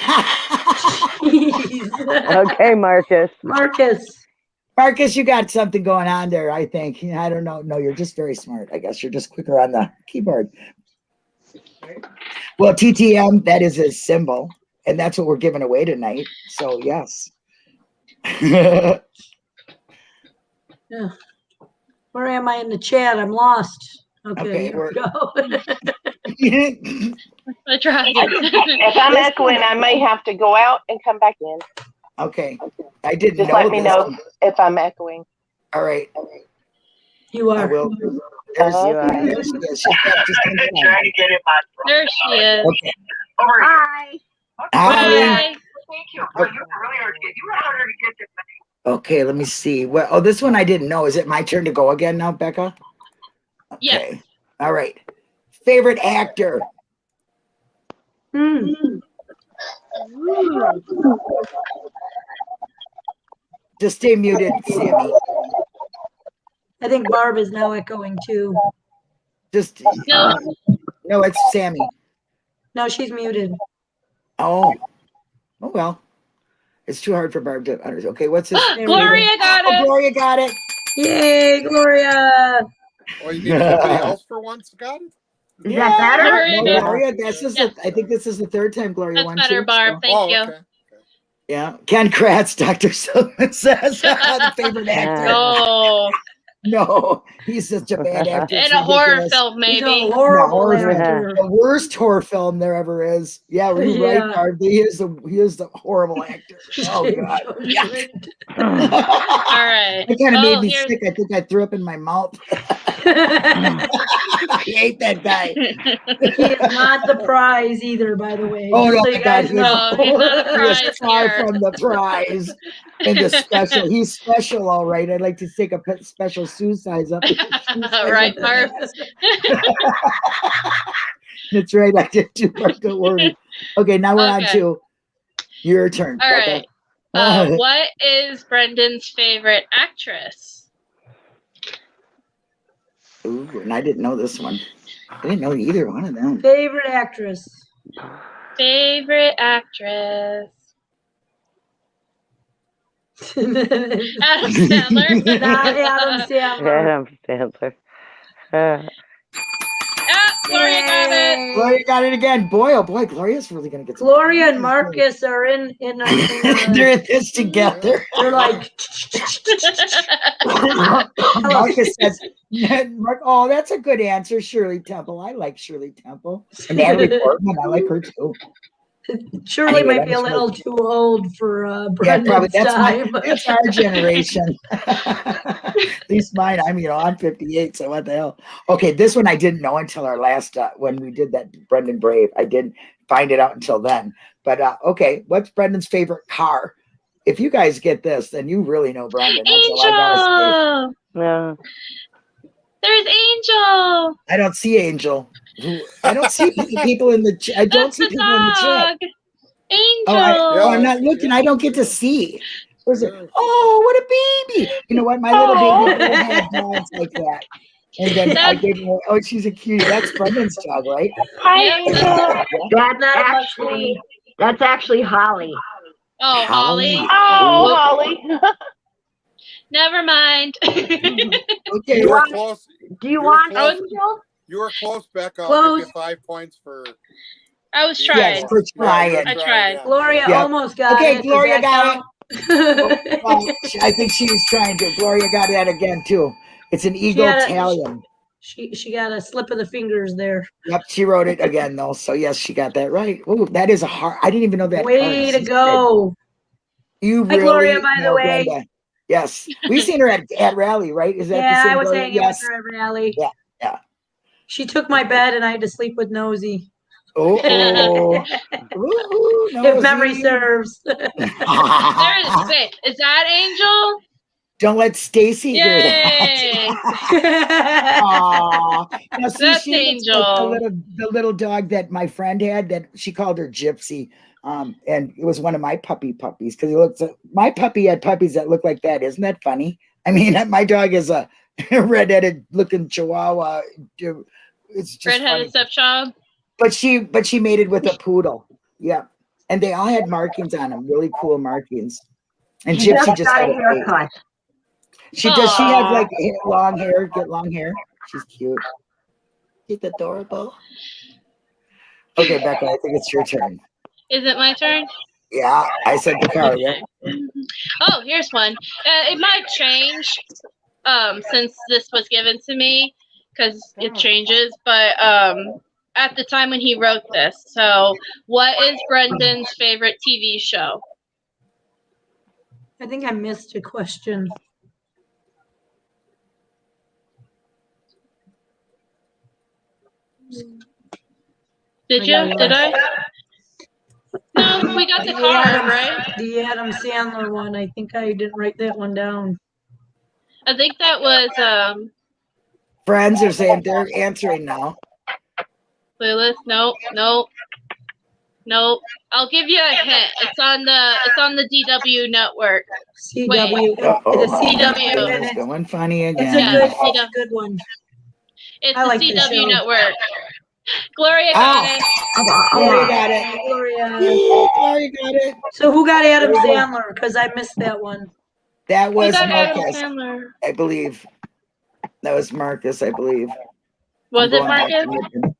Okay, Marcus.
Marcus.
Marcus, you got something going on there, I think. I don't know. No, you're just very smart. I guess you're just quicker on the keyboard. Well, TTM, that is a symbol, and that's what we're giving away tonight. So, yes.
Where am I in the chat? I'm lost. Okay,
Okay,
here we go.
I tried.
If I'm echoing, I may have to go out and come back in.
okay. I didn't
Just
know
let me
this.
know if I'm echoing.
All right.
you
I
are.
will. There's,
Uh,
there she is. She's back. Just in time.
There she is.
Okay.
Hi.
Hi.
Bye.
Okay, let me see. Well, oh, this one I didn't know. Is it my turn to go again now, Becca?
Yes.
Okay. All right. Favorite actor?
Hmm.
Just stay muted, Sammy.
I think Barb is now echoing too.
Just
No.
no, it's Sammy.
No, she's muted.
Oh, oh well. It's too hard for Barb to understand. Okay, what's this?
we
Gloria got
Oh,
it.
Gloria got it.
Yay, Gloria!
Oh, you mean somebody else for once got
yeah, that better?
Gloria
No. Gloria, this is the, I think this is the third time Gloria
That's
won.
better,
too,
Barb.
so-
Thank
oh,
you.
okay.
Yeah, Ken Kratz, Dr. Silverman says ah, the favorite actor.
Oh,
No, he's such a bad actor.
in a horror
ridiculous.
film,
He's
maybe.
a horrible
horror
film.
actor.
The worst horror film there ever is. Yeah, you're
Yeah.
right, Barb. He is the he is the horrible actor. Oh god.
Judgment.
All right.
It kind of
Oh,
made me
here's-
sick. I think I threw up in my mouth. I hate that guy.
he is not the prize either, by the way.
Oh, no,
so you guys
God,
No, he's not a
He
prize
is far
here.
from the prize and the special. He's special, all right. I'd like to take a special shoe size up.
right, Barb.
That's right. I did too. Barb, Don't worry. Okay, now we're on to your turn.
All
Becca.
right. Uh, what is Brendan's favorite actress?
Ooh, and I didn't know this one. I didn't know either one of them.
Favorite actress.
Favorite actress. Adam Sandler.
Not Adam Sandler.
Adam Sandler. Uh,
Ah, Gloria got it.
Gloria got it again. Boy, oh boy, Gloria's really gonna get some.
Gloria and Marcus are in in. A, in
They're in this together.
they're like.
Marcus says, Mark, "Oh, that's a good answer, Shirley Temple. I like Shirley Temple. And Natalie Portman, I like her too.
Shirley
Anyway,
might be a little too old for uh,
Yeah, probably
Brendan's
that's my
time.
that's our generation. At least mine. I'm you know I'm 58, so what the hell? Okay, this one I didn't know until our last uh, when we did that Brendan Brave. I didn't find it out until then. But uh, okay, what's Brendan's favorite car? If you guys get this, then you really know Brendan. That's all I gotta
Angel.
no.
There's Angel.
I don't see Angel. Who- I don't see people in the. Ch- I don't
That's
see
the
people in the chat.
Angel.
Oh, I, oh, I'm not looking. I don't get to see. Where's it? Mm. Oh, what a baby! You know what? My little baby
oh.
had dogs like that. And then I gave her, oh, she's a cutie. That's Brendan's dog, right?
Hi,
That's
Not
actually that's actually Holly.
Oh, Holly.
Oh, Holly.
Never mind.
Okay.
You
want- Do you want. Angel?
You were close, Becca. I'll
Close.
give you five points for.
I was
Yes,
trying.
Yes, for trying.
I tried.
Gloria
Yeah.
almost got
Okay,
it. Does
Gloria
that
got
count?
Well, I think she was trying to. Gloria got that again too. It's an eagle
had a-
Italian.
She she got a slip of the fingers there.
Yep, she wrote it again though. So yes, she got that right. Ooh, that is a hard. I didn't even know that.
Way
card
to go.
You
Hi,
really
Gloria, by the
nailed
way.
Brenda. Yes, we've seen her at, at rally, right? Is that the
Yeah,
same
I was
Gloria?
hanging
Yes.
with her at rally.
Yeah, yeah.
She took my bed and I had to sleep with Nosy.
Oh. Ooh,
If memory serves.
There's wait, is that Angel?
Don't let Stacy hear that. Aw. Now, see,
That's
she looks like
Angel.
The little, the little dog that my friend had that she called her Gypsy. Um, and it was one of my puppy puppies because it looks my puppy had puppies that look like that. Isn't that funny? I mean, my dog is a red-headed looking Chihuahua. It's just funny.
Redheaded stepchild.
But she, but she mated with a poodle. Yeah, and they all had markings on them, really cool markings. And
She
Gypsy
just
just
got a
a
haircut.
She does. She has like long hair. Get long hair. She's cute. She's adorable. Okay, Becca. I think it's your turn.
Is it my turn?
Yeah, I said the card. Yeah.
Oh, here's one. Uh, it might change um, since this was given to me because it changes. But um, at the time when he wrote this, so what is Brendan's favorite TV show?
I think I missed a question.
Did you?
got
Did I? No, we got the
Adam-
right?
The Adam Sandler one. I think I didn't write that one down.
I think that was um,
Friends are saying they're answering now.
Clueless. Nope, nope, nope. I'll give you a hint. It's on the it's on the DW network.
CW.
Uh-oh.
The CW.
It's going funny
It's a
again.
Yeah,
good, it's a good one.
It's
I
the
like
CW
show.
network. Gloria got
Ah.
it.
Gloria got it.
Gloria.
Gloria got it.
So who got Adam Sandler? Because I missed that one.
That
Who
was
got Adam
Marcus,
Sandler?
I believe. That was Marcus, I believe.
Was
I'm
it
going back to
Marcus?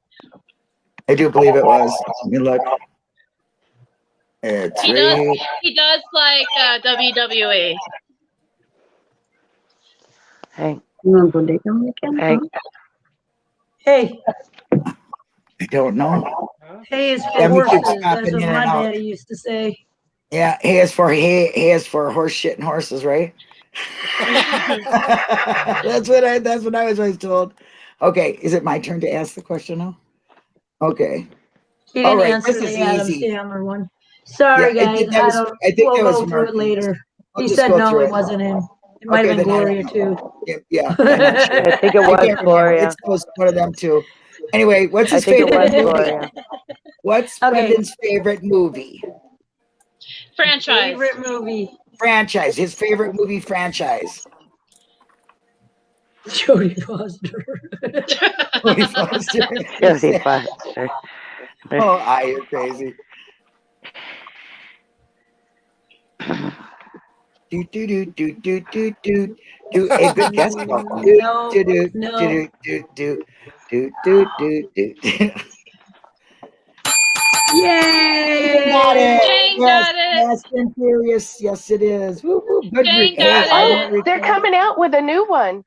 I do believe it was. Let me look. It's
He does. He does like uh, WWE.
Hey,
Hey.
hey,
Hey,
I don't know.
Hey, is for
Yeah, we keep
horses. That's what my daddy used to say.
Yeah, he is for he, he is for horse shit and horses, right? that's what I that's what I was always told. Okay, is it my turn to ask the question now? Okay.
He didn't
right,
answer
this is
the Adam
easy.
Sandler one. Sorry,
Yeah, I
guys.
think that
I
was-
don't.
I think
we'll
that was
go through it later.
I'll
He said no, it
it.
wasn't him. It might
Okay,
have been
then
Gloria too.
Yeah, yeah. I'm sure.
I think it was. Gloria.
It's close to be one of them too. Anyway, what's his favorite movie? What's
Okay.
Brendan's favorite movie?
Franchise.
Favorite movie?
Franchise. His favorite movie franchise.
Jodie Foster.
Jodie Foster.
Jodie Foster.
Oh, I you're crazy. Do do do do do do do do. Hey, good guess. Paul. Do
No,
do do
no.
do do do do do do do do.
Yay!
Got it.
Jane
Yes,
got it.
Fast and Furious. Yes, it is. Woo, woo. Good.
Jane got
hey,
it.
won't
They're coming out with a new one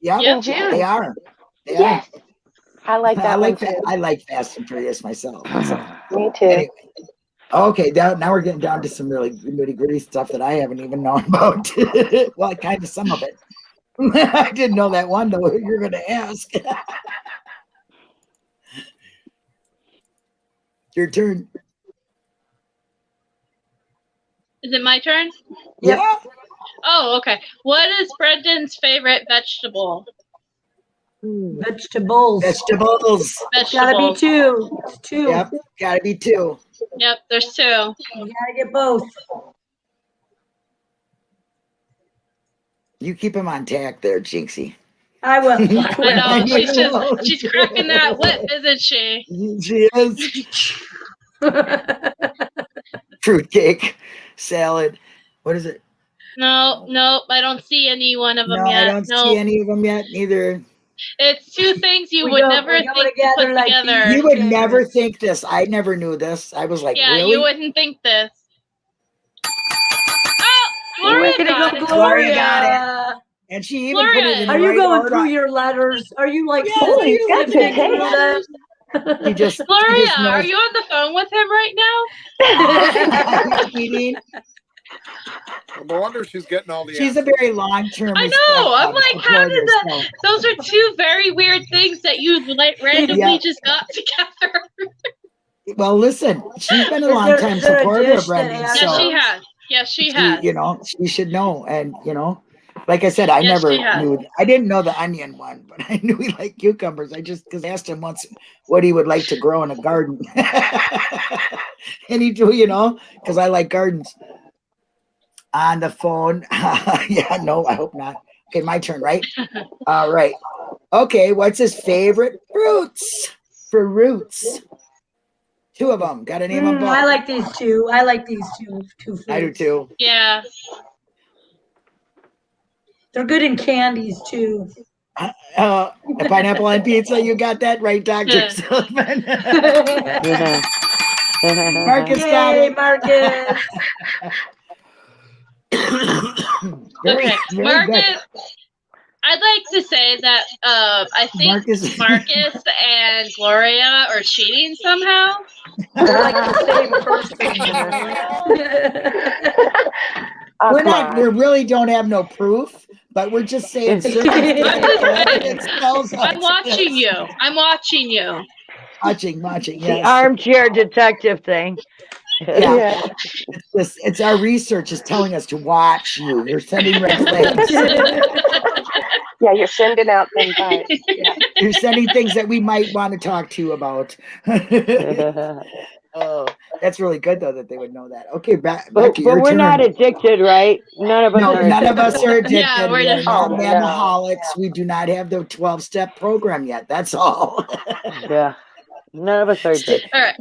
Yeah,
Yep.
in June.
they are. They
Yes. I like that
I like that.
too.
I like Fast and Furious myself. So,
Me too.
anyway. Okay, now, now we're getting down to some really nitty gritty stuff that I haven't even known about. well, kind of some of it. I didn't know that one though. You're going to ask. Your turn.
Is it my turn?
Yep.
Yeah.
Oh, okay. What is Brendan's favorite vegetable?
Vegetables.
Vegetables.
Gotta be two. Two.
Yep. Got to be two.
Yep, there's two.
You gotta get both.
You keep him on tack there, Jinxie.
I will.
I know. She's just she's cracking that whip, isn't she?
She is. Fruitcake, salad. What is it?
No, nope. I don't see any one of them
no,
yet.
I don't
no,
see any of them yet. Neither.
it's two things you
We
would never
we go
think to
together
put
like
together.
You would
Okay.
never think this. I never knew this. I was like,
yeah,
really?
you wouldn't think this. Oh, Gloria
Way to
got
go,
it.
Gloria got And she even put it
Gloria,
in
Are you
right
going
order.
through your letters? Are you like?
Yes,
are you
he's got
living
good
through
taste.
them?
She just, she
Gloria,
just
are you on the phone with him right now?
Meeting.
No wonder she's getting all the.
She's a very long-term.
I know,
uh,
I'm like, how did that- Those are two very weird things that you like randomly
Yeah.
just got together.
Well, listen, she's been a long
there-
time
is there a
supporter of Brendan,
that has-
so
yes, she has. Yes, she
she,
has.
you know, she should know. And you know, like I said, I
Yes,
never knew. I didn't know the onion one, but I knew he liked cucumbers. I just because asked him once what he would like to grow in a garden, and he do, you know, because I like gardens. On the phone, yeah, no, I hope not. Okay, my turn, right? All right. Okay, what's his favorite fruits? Fruits. Two of them. Got to name them both.
I like these two. I like these two. Two foods.
I do too.
Yeah.
They're good in candies too.
Uh, a pineapple on pizza. You got that right, Doctor
Yeah.
Sullivan.
Yeah.
Marcus got it.
Marcus.
Very-
okay,
very
Marcus.
good.
I'd like to say that uh, I think
Marcus.
Marcus and Gloria are cheating somehow.
They're like the same person.
Oh,
we're not. We really don't have no proof, but we're just saying circumstances.
I'm watching you. I'm watching you.
Watching, watching.
The
Yes.
armchair detective thing.
Yeah.
Yeah.
It's, this- it's our research is telling us to watch you. You're sending red flags.
Yeah, you're sending out them vibes. Yeah.
You're sending things that we might want to talk to you about. Oh, that's really good though that they would know that. Okay, back.
But,
Becky,
but we're
turn.
not addicted, right? None of us
No,
are.
none of us are addicted.
Yeah, we're
we are
just-
not
Oh, no.
manaholics. We do not have the 12 step program yet. That's all.
Yeah. None of us are addicted.
All right.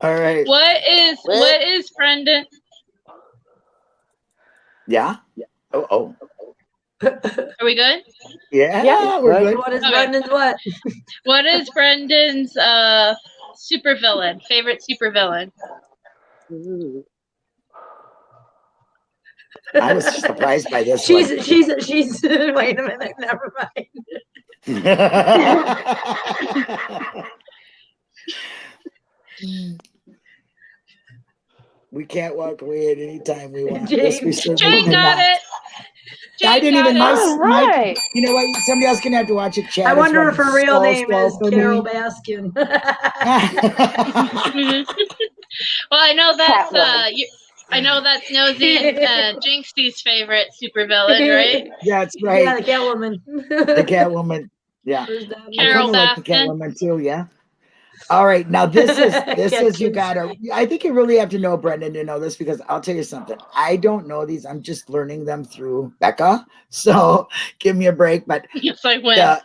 all right.
What is what is Brendan?
Yeah. Oh, oh.
Are we good?
Yeah,
Yeah,
we're good.
what is
Okay.
Brendan's what?
What is Brendan's uh supervillain? Favorite supervillain?
I was surprised by this
She's
one.
she's she's wait a minute, never mind.
we can't walk away at any time we want. Yes, we
James.
Jane got
cannot.
it. Jane
I didn't
got
even
it.
know.
All right.
You know what? Somebody else gonna have to watch it. Chat
I wonder if her real name is
for me.
Carole Baskin.
Well, I know that's uh, you, I know that's Nosy and uh, Jinxie's favorite supervillain, right?
That's right.
Yeah,
right.
the Catwoman.
The Catwoman. Yeah.
Where's that?
I
Carol
kind like the
Baskin.
Catwoman too. Yeah. All right. Now this is this is you gotta. I think you really have to know Brendan to know this because I'll tell you something. I don't know these. I'm just learning them through Becca. So give me a break. But
Yes, I win.
uh,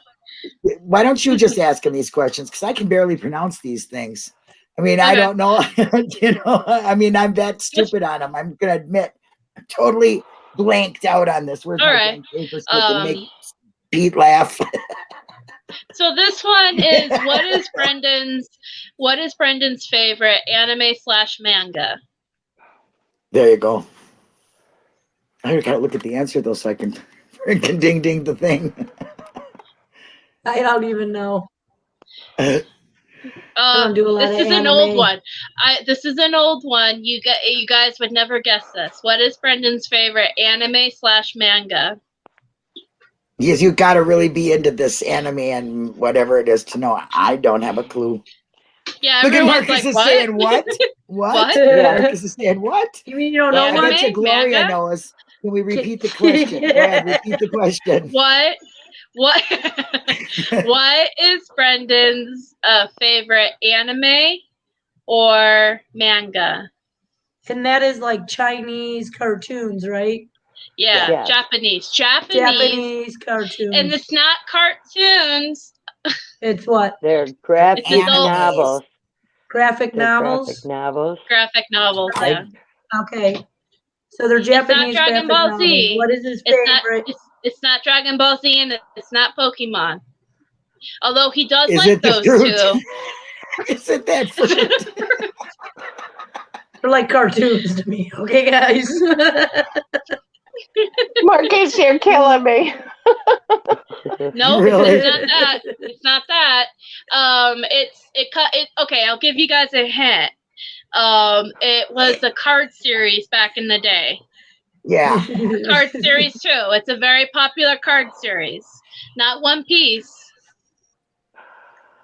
why don't you just ask him these questions? Because I can barely pronounce these things. I mean, I don't know. you know, I mean, I'm that stupid on them. I'm gonna admit, I'm totally blanked out on this. Where's
All
my
right.
blank paper so I make
Um,
Pete laugh?
So this one is what is Brendan's what is Brendan's favorite anime slash manga?
There you go. I gotta look at the answer though, so I can freaking ding ding the thing.
I don't even know.
Uh,
don't do a lot
this
of
is an old one. I this is an old one. You get you guys would never guess this. What is Brendan's favorite anime slash manga?
Yes, you've gotta really be into this anime and whatever it is to know. I don't have a clue.
Yeah,
Look at
everyone's
Marcus
like,
is
what?
saying what? What?
What?
Yeah.
Marcus is saying what?
You mean you don't know
I
Anime?
what?
bet Gloria
manga?
knows. Can we repeat the question? Go ahead, repeat the question.
What? What? what is Brendan's uh, favorite anime or manga?
And that is like Chinese cartoons, right?
Yeah,
Yeah.
Japanese. Japanese.
Japanese cartoons.
And it's not cartoons.
it's what?
They're graphic novels.
Graphic
They're
novels?
Graphic novels.
Graphic novels. Yeah.
Okay. So they're
It's not
Japanese
Dragon Ball
novels.
Z.
What is his
It's not.
favorite?
It's, it's not Dragon Ball Z and it's not Pokemon. Although he does
Is
like those
fruit?
two.
Is it that fruit?
They're like cartoons to me. Okay, guys.
Marcus, you're killing me.
No,
Really?
it's not that. It's not that. Um, it's it cut. It okay. I'll give you guys a hint. Um, it was a card series back in the day.
Yeah.
Card series too. It's a very popular card series. Not One Piece.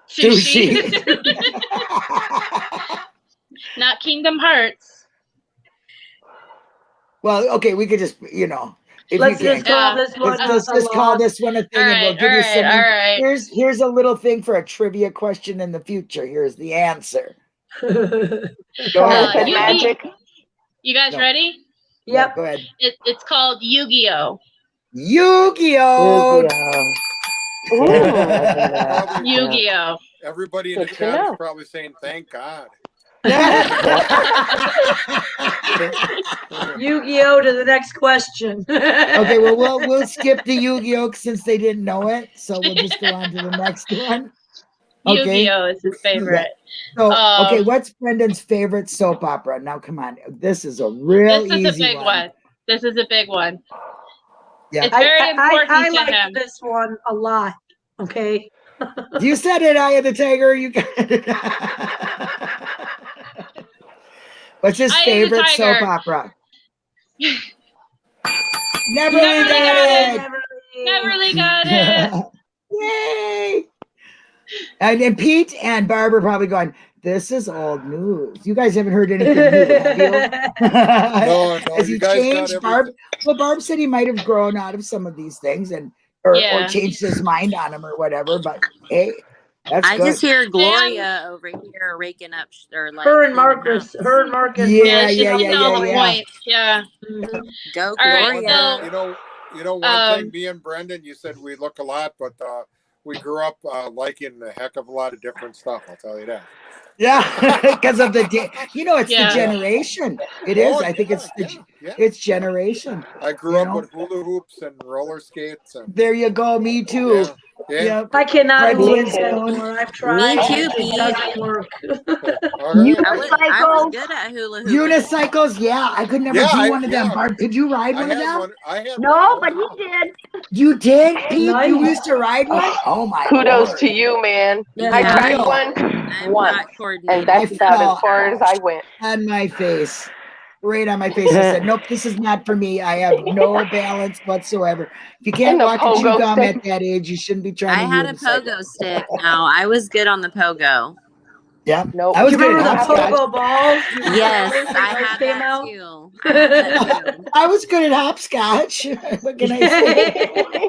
Sushi.
Not Kingdom Hearts.
Well, okay, we could just, you know, if
Let's
you
just
can.
call this one.
Let's, let's
a
just call this one a thing
All
and we'll
right,
give
all
you
right,
some.
all right.
Here's here's a little thing for a trivia question in the future. Here's the answer. Go
Uh,
ahead.
you-
magic.
You guys
No.
ready?
Yeah,
Yep.
Go ahead.
It, it's called Yu-Gi-Oh.
Yu-Gi-Oh!
Ooh.
Probably, uh,
Yu-Gi-Oh.
Everybody in the chat is probably saying, "Thank God."
Yu-Gi-Oh to the next question.
okay, well we'll we'll skip the Yu-Gi-Oh since they didn't know it, so we'll just go on to the next one. Okay.
Yu-Gi-Oh is his favorite.
So okay,
Um,
what's Brendan's favorite soap opera? Now come on, this is a real
This is a big one. This is a big one.
Yeah.
It's
I,
very
I,
important
I, I
to
like
him.
this one a lot. Okay.
You said it, Eye of the Tiger. You got it. What's his
Eye of the
favorite soap opera? Never
Never
got
Got Neverly got it.
Yay! And then Pete and Barb are probably going, This is old news. You guys haven't heard anything new, have you?
No, no,
Has
you
he
guys
changed. Barb? Well, Barb said he might have grown out of some of these things and or, or changed his mind on them or whatever. But hey, that's
I
good.
just hear Gloria over here raking up sh- or like
her and Marcus.
house.
Her and Marcus.
Yeah,
she's
yeah,
hitting
yeah,
all the
yeah.
points. Yeah.
Mhm.
Go
All right,
Gloria.
so-
You know, you know one
Um,
thing. Me and Brendan, you said we look a lot, but uh, we grew up uh, liking a heck of a lot of different stuff. I'll tell you that.
Yeah, because of the you know it's
Yeah.
the generation. It is.
Oh,
I think it's the,
yeah, yeah.
it's generation.
I grew up
know.
with hula hoops and roller skates and
There you go. Me too.
Yeah, yeah.
Yep.
I cannot
Red
do it
Wings
anymore. I've tried.
Me too,
It
Pete.
doesn't work.
All right.
I was, I was good at hula hooping.
Unicycles. Yeah, I could never
Yeah,
do
I-
one of them.
yeah.
Barb, could you ride
I
one of them?
one. I
No,
one.
but he did.
You did, Pete. You used to ride one. Oh, oh my.
Kudos
Lord.
to you, man.
Yeah.
I tried
Real.
one,
I'm
once, and that's about as far as I went.
on my face. Right on my face. I said, Nope, this is not for me. I have no balance whatsoever. If you can't
And the
walk and chew
pogo
gum
stick.
at that age, you shouldn't be trying
I
to
had a
unicycle.
pogo stick. Now I was good on the pogo.
Yeah.
Nope.
I was
you
good
remember the pogo balls?
Yes, I had
came
that too. I had that too.
I was good at hopscotch. what can I say?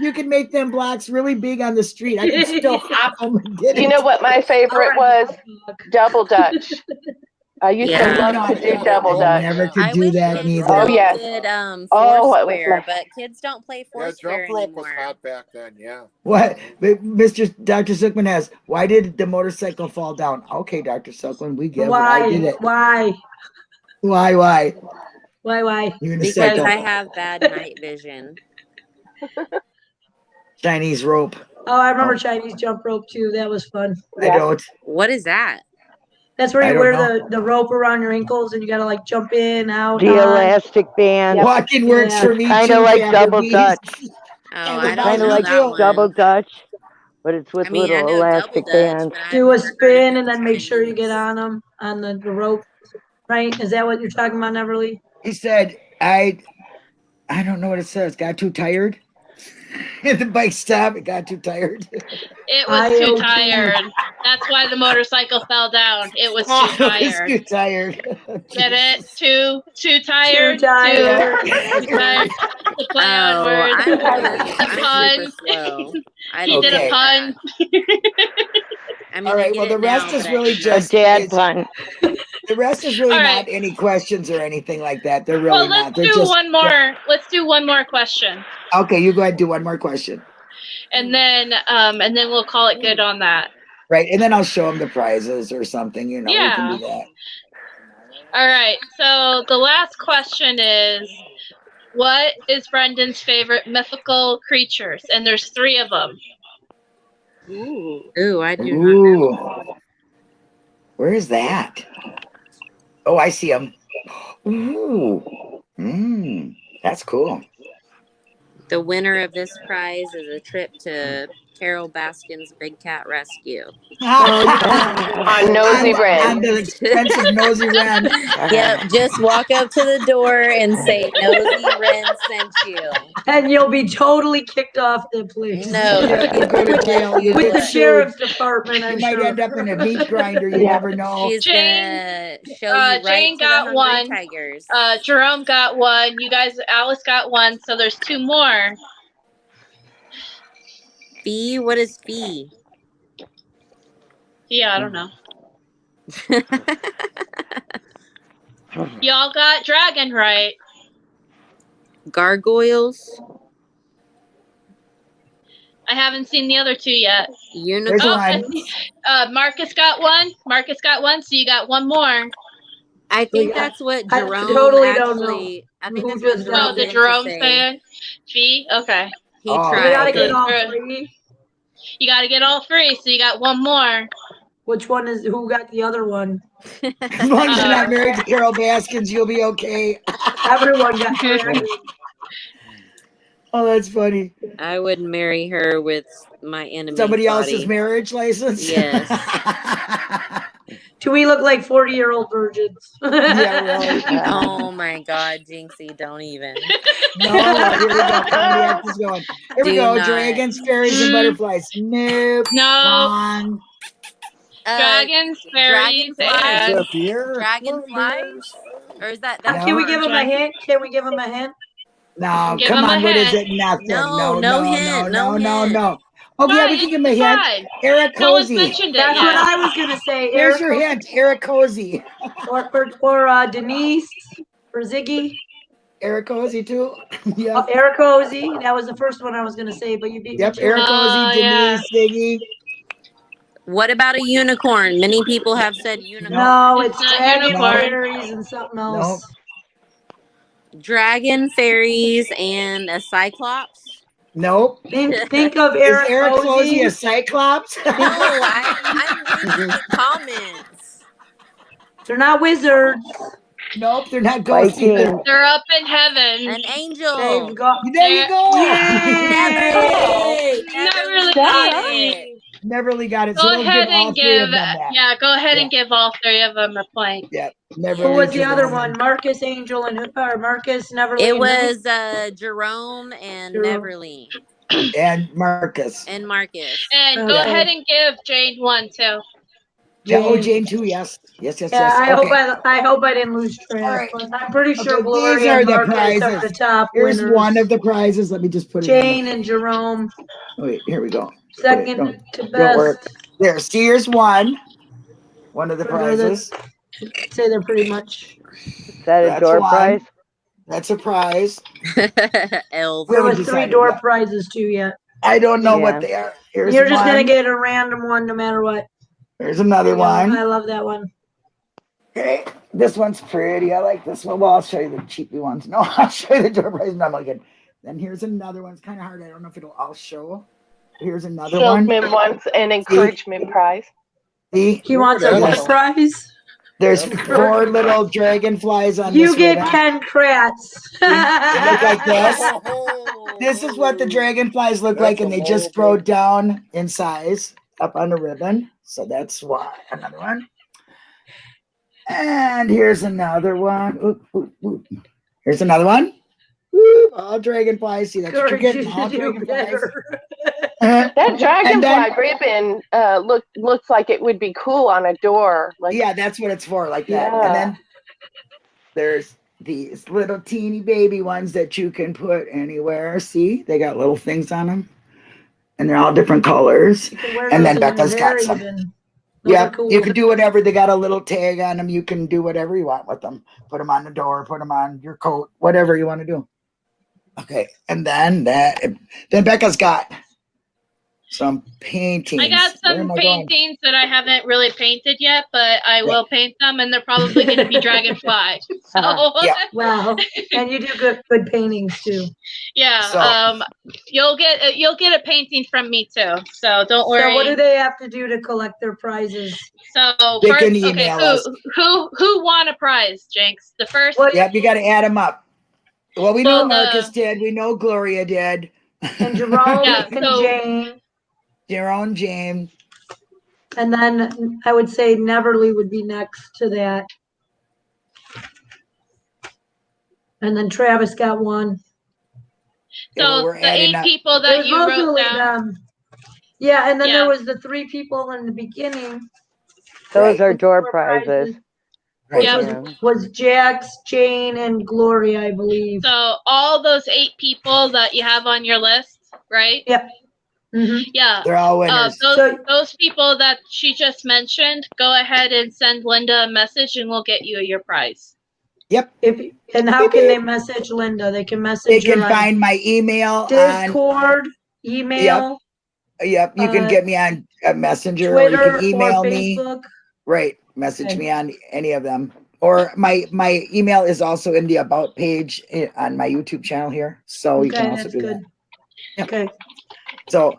You can make them blocks really big on the street. I can still hop them and get
You
it.
know what my favorite was? Double Dutch. I used
Yeah.
to love to do double
I
Dutch.
never could
I
do
wish
that
kids
neither.
Oh,
still
yes.
did um
Oh, what was
Foursquare, but kids don't play
Yeah,
Foursquare
jump rope was
anymore.
hot back then. Yeah.
What Mr. Dr. Silkman has, why did the motorcycle fall down? Okay, Dr. Silkman, we get it. I did
Why?
it.
Why?
Why, why?
Why? Why?
Because
Unicycle.
I have bad night vision.
Chinese rope.
Oh, I remember
Oh.
Chinese jump rope too. That was fun.
I
Yeah.
don't.
What is that?
That's where
I
you
don't
wear the, the rope around your ankles and you gotta like jump in, out,
The
on.
elastic band.
Walking works
Yeah.
for me
Kind
too.
of like
Gabby.
double dutch.
Oh, I don't
Kind
know
of like
that one.
double dutch, but it's with
I mean, I
little
know double
elastic
dutch,
bands.
but I've
Do a
never heard
spin
it
and then make sure you get on them on the, the rope. Right? Is that what you're talking about, Neverly?
He said, I I don't know what it says. Got too tired. At the bike stopped. it got too tired.
It was too
IoT.
tired. That's why the motorcycle fell down. It was too
It's
tired.
too tired.
Get it? Too too tired.
Too tired.
Too, too tired. The play on
Oh,
words.
I'm, really, I'm
Pun.
super slow. I
He
don't
did
Okay.
a pun.
I mean,
All
I
right.
get
Well, the
it now,
rest is
but I
really
can't.
A
just
dad
it's-
pun.
the rest is really
All
not
right.
any questions or anything like that. They're really
well,
not.
let's
They're
do
just
one more. Let's do one more question,
okay. You go ahead. and Do one more question.
and then um, and then we'll call it good on that.
Right, and then I'll show them the prizes or something. You know, we can do that.
All right. So the last question is, what is Brendan's favorite mythical creatures? And there's three of them.
Ooh, Ooh I do not know.
Ooh, where is that? Oh, I see them. Ooh, mm. That's cool.
The winner of this prize is a trip to Carole Baskin's Big Cat Rescue.
On Nosy
On
Ren.
the expensive nosy Ren.
Yep, just walk up to the door and say Nosy Ren sent you.
And you'll be totally kicked off the place.
No.
You go to jail. You
With the
sued.
sheriff's department,
You
I'm
might
sure.
end up in a meat grinder. You never know.
She's
Jane-
gonna show you
uh,
right
Jane
to
got
the
one.
tigers.
Uh, Jerome got one. You guys, Alice got one. So there's two more.
Fee? What is fee?
Yeah, I don't know. Y'all got dragon right.
Gargoyles,
I haven't seen the other two yet.
There's
unicorn.
Oh,
one.
Uh, Marcus got one. Marcus got one. So you got one more.
I think
Yeah.
that's what
I
Jerome
totally don't know
actually. I think
who
that's what
just
Jerome
Oh, the Jerome fan. Fee. Okay.
He
Oh,
We gotta get all three.
You got to get all three. So you got one more.
Which one is, who got the other one?
As long as you're not married to uh, Carole Baskins, you'll be okay.
Everyone got dragon.
Oh, that's funny.
I would marry her with my enemy.
Somebody else's marriage license?
Yes.
Do we look like forty-year-old virgins?
yeah, really.
Oh my God, Jinxie, don't even.
No, here we go. Pontiac is going. Here we go.
not.
Dragons, fairies, and
Mm.
butterflies. Nope.
No.
Wrong.
Uh,
Dragons, fairies,
dragonflies.
and
Deer?
Dragonflies? Or is that
Uh,
that's
Can we
No.
give him a hint? Can we give him a hint?
No,
Give
come on. What is
hint.
it? Nothing.
No,
No,
no
no,
hint,
no,
no
no,
hint.
no. Oh, yeah, we can give him a hint.
decide.
Eric
No
Cozy.
mentioned it
That's
yet.
what I was gonna say.
Here's
Eric
your hint. Eric Cozy.
Or, or, or uh, Denise or Ziggy.
Eric Cozy, too.
yeah.
yep.
Eric Cozy. That was the first one I was gonna say, but you beat me
Yep. Eric
it.
Oh,
Cozy,
yeah.
Denise, Siggy.
What about a unicorn? Many people have said unicorn.
No,
It's
it's
not
dragon
unicorn.
fairies and something else.
Dragon, fairies, and a cyclops.
Nope.
Think, think of
Is
Eric,
Eric Cozy a cyclops?
No, I, I'm reading the comments.
They're not wizards.
nope, they're not ghosts either.
They're up in heaven.
An angel.
They've got.
There you go.
Yay!
Not really
Duh.
easy.
Neverly got it.
Go
so we'll
ahead
give
and
three
give,
of them that.
yeah, go ahead
Yeah.
and give all three of them a point.
Neverly
Who was the other
one.
one? Marcus Angel and who? Or Marcus Neverly.
It was uh, Jerome and
Jerome.
Neverly
And Marcus.
and Marcus.
And go
Okay.
ahead and give Jane one too.
Yeah, oh,
Jane.
Jane too. Yes, yes, yes,
Yeah,
yes.
I hope I, I hope I didn't lose track.
All right.
I'm pretty sure
Okay,
Gloria
these are
and
the
Marcus are the
prizes.
top
Here's
winners.
one of the prizes. Let me just put it.
Jane and Jerome,
the- Wait, here we go.
Second to
don't worry.
best.
There. See, here's one. One of the
They're the-
prizes.
Say they're pretty much.
Is that a
That's
door
one.
prize?
That's a prize.
Elf.
We
There
haven't
was three door
yet.
prizes too yet.
I don't know
Yeah.
what they are. Here's
You're just
one.
gonna get a random one no matter what.
There's another
Yeah,
one.
I love that one.
Okay, this one's pretty. I like this one. Well, I'll show you the cheapy ones. No, I'll show you the door prize. No, I'm not good. Then here's another one. It's kind of hard. I don't know if it'll all show. Here's another one.
Feldman wants an encouragement prize.
See,
He wants a what prize?
there's four little dragonflies on
You
this
get
ribbon.
Ken Kratz.
They look like this. This is what the dragonflies look
That's
like, and they just
adorable.
grow down in size up on the ribbon. So that's why another one. And here's another one. Oop, oop, oop. Here's another one. Whoop, all dragonflies. See, that's what you're getting. All
to do
dragonflies.
better.
That dragonfly
then-
ribbon uh, look looks like it would be cool on a door. Like
yeah, that's what it's for, like that.
Yeah.
And then there's these little teeny baby ones that you can put anywhere. See, they got little things on them, and they're all different colors.
You can wear
And then
those in
Becca's got some.
even.
Yeah,
cool.
you can do whatever. They got a little tag on them. You can do whatever you want with them. Put them on the door. Put them on your coat. Whatever you want to do. Okay, and then that. Then Becca's got some paintings.
I got some
am I going?
paintings that I haven't really painted yet, but I will paint them, and they're probably going to be dragonfly. So
Yeah.
Wow, and you do good good paintings too.
yeah,
So-
um, you'll get uh, you'll get a painting from me too. So don't worry.
So what do they have to do to collect their prizes?
So
They
first,
can
okay,
email
who
us.
who who won a prize, Jinx? The first.
What
Yep, you got to add them up. Well, we know
Well, the-
Marcus did. We know Gloria did.
And Jerome
Yeah,
and
so-
Jane.
Jerome, James.
And then I would say Neverly would be next to that. And then Travis got one.
Yeah, but
So
we're
the
adding
eight
up-
people that
was
you wrote
mostly
down.
them. Yeah, and then
Yeah.
there was the three people in the beginning.
Those
Right.
are door
Door
prizes.
Right.
Yep.
was,
Yeah.
was Jax, Jane, and Gloria, I believe.
So all those eight people that you have on your list, right?
Mhm.
Yeah.
They're all
Uh, those,
So-
those people that she just mentioned, go ahead and send Linda a message and we'll get you your prize.
yep.
If, and how can they message Linda? They can message They can
find my email on.
Discord, email,
Yep. Yep. You can
uh,
get me on a messenger or you
Twitter,
can email
or
me.
Facebook.
Right. Message
Okay.
me on any of them. Or my my email is also in the about page on my YouTube channel here. So you can also do
good.
that. Yep.
Okay,
So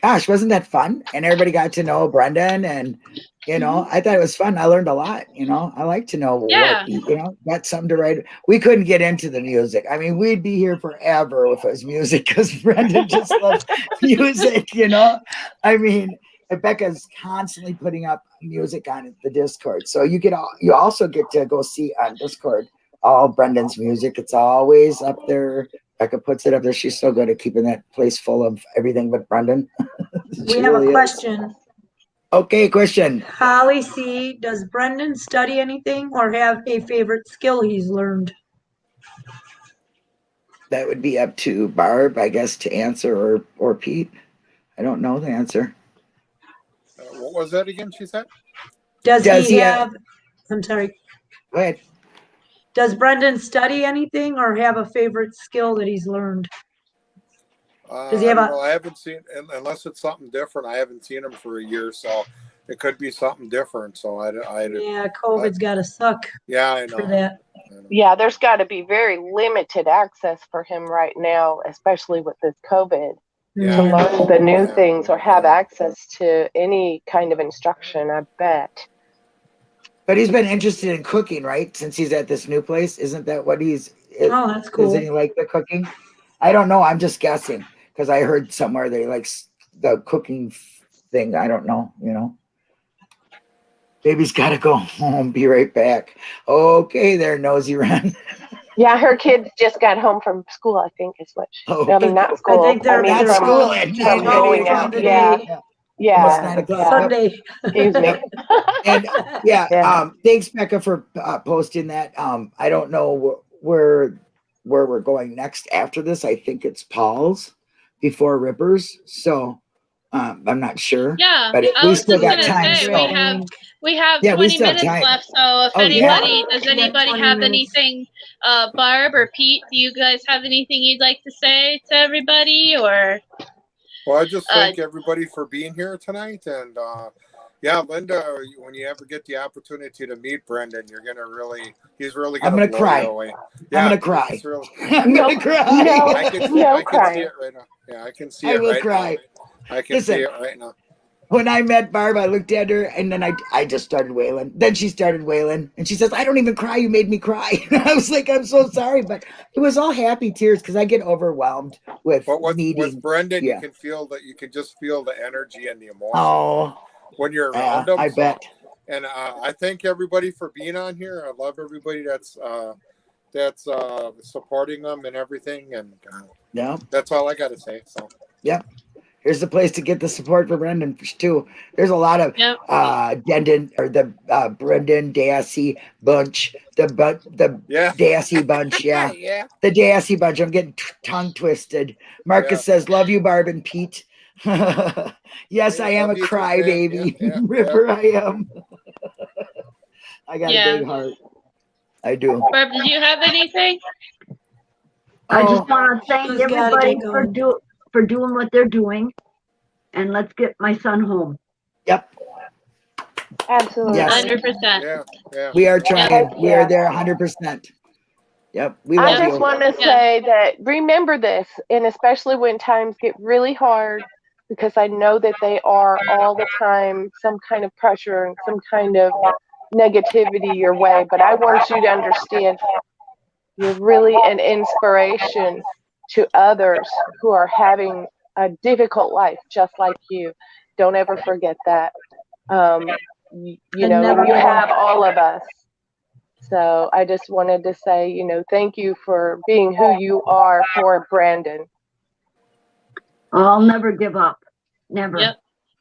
gosh, wasn't that fun? And everybody got to know Brendan and you know, mm-hmm. I thought it was fun. I learned a lot, you know. I like to know
Yeah.
what you know, got something to write. We couldn't get into the music. I mean, we'd be here forever if it was music because Brendan just loves music, you know. I mean, Becca's constantly putting up music on the Discord. So you get all you also get to go see on Discord all Brendan's music. It's always up there. Becca puts it up there. She's so good at keeping that place full of everything but Brendan.
we have
really
a
is.
question.
Okay, question.
Holly C, does Brendan study anything or have a favorite skill he's learned?
That would be up to Barb, I guess, to answer or or Pete. I don't know the answer.
Uh, what was that again? She said.
Does,
Does
he
he have-
have, I'm sorry,
Go ahead.
Does Brendan study anything or have a favorite skill that he's learned?
Uh,
Does he have
I
a-
don't know. I haven't seen unless it's something different. I haven't seen him for a year, so it could be something different. So I, I
Yeah, COVID's gotta suck
yeah, I know.
for that.
Know.
Yeah, there's got to be very limited access for him right now, especially with this COVID,
Yeah.
to learn the new
Yeah.
things or have access to any kind of instruction, I bet.
But he's been interested in cooking, right? Since he's at this new place, isn't that what he's? It,
Oh, that's cool.
Doesn't he like the cooking? I don't know. I'm just guessing because I heard somewhere they likes the cooking thing. I don't know. You know. Baby's got to go home. Be right back. Okay, there, nosy run.
Yeah, her kids just got home from school, I think is what she,
Oh,
I mean, not school.
I think they're-
mean,
Not
they're
from,
school at
they're
going out,
o'clock.
yeah.
Almost nine
yeah,
o'clock.
yeah,
Sunday.
excuse me.
And yeah,
Yeah.
um, thanks Becca for uh, posting that. Um, I don't know wh- where where we're going next after this. I think it's Paul's before Rippers. So um, I'm not sure.
Yeah,
But it-
I
we still got time,
say
so-
we have we have
Yeah,
20
still have
minutes
time.
left. So if
Oh, yeah.
anybody does anybody
20
have
minutes.
anything, uh, Barb or Pete? Do you guys have anything you'd like to say to everybody? Or
Well, I just
Uh,
thank everybody for being here tonight, and uh, yeah, Linda, when you ever get the opportunity to meet Brendan, you're gonna really—he's really
I'm
gonna,
gonna
blow
cry.
You away.
gonna cry.
it's really-
I'm
No,
gonna cry.
no.
I can, see,
No
I can
crying.
see it right now. Yeah, I can see
I
it
will
right
cry.
now. I can
Listen.
see it right now.
When I met Barb, I looked at her and then I I just started wailing. Then she started wailing and she says, "I don't even cry. You made me cry." I was like, "I'm so sorry," but it was all happy tears because I get overwhelmed with
But with,
needing.
with Brendan,
yeah.
you can feel that you can just feel the energy and the emotion
oh,
when you're
yeah,
around him.
I
so-
bet.
And uh, I thank everybody for being on here. I love everybody that's uh, that's uh, supporting them and everything. And uh,
Yeah.
that's all I got to say. So
Here's the place to get the support for Brendan too. There's a lot of
Yep.
uh Dendon or the uh Brendan Dassey bunch, the but the
yeah,
Dassey bunch, yeah.
yeah.
The Dassey bunch. I'm getting tongue twisted. Marcus says, "Love you, Barb and Pete." yes,
Yeah,
I am a crybaby.
man. Yeah, yeah,
Ripper, I am. I got
Yeah.
a big heart. I do.
Barb, did you have anything?
I
Oh.
just want to thank everybody for
going.
Do, for doing what they're doing. And let's get my son home.
Yep,
Absolutely.
Yes.
Hundred percent.
Yeah, yeah.
we are trying. We are there 100%. Yep, we
I just
you.
want to
Yeah.
say that remember this, and especially when times get really hard, because I know that they are all the time some kind of pressure and some kind of negativity your way. But I want you to understand You're really an inspiration to others who are having a difficult life, just like you. Don't ever forget that. Um, y- you know,
never
you have all of us. So I just wanted to say, you know, thank you for being who you are for Brandon.
I'll never give up. Never.
Yep.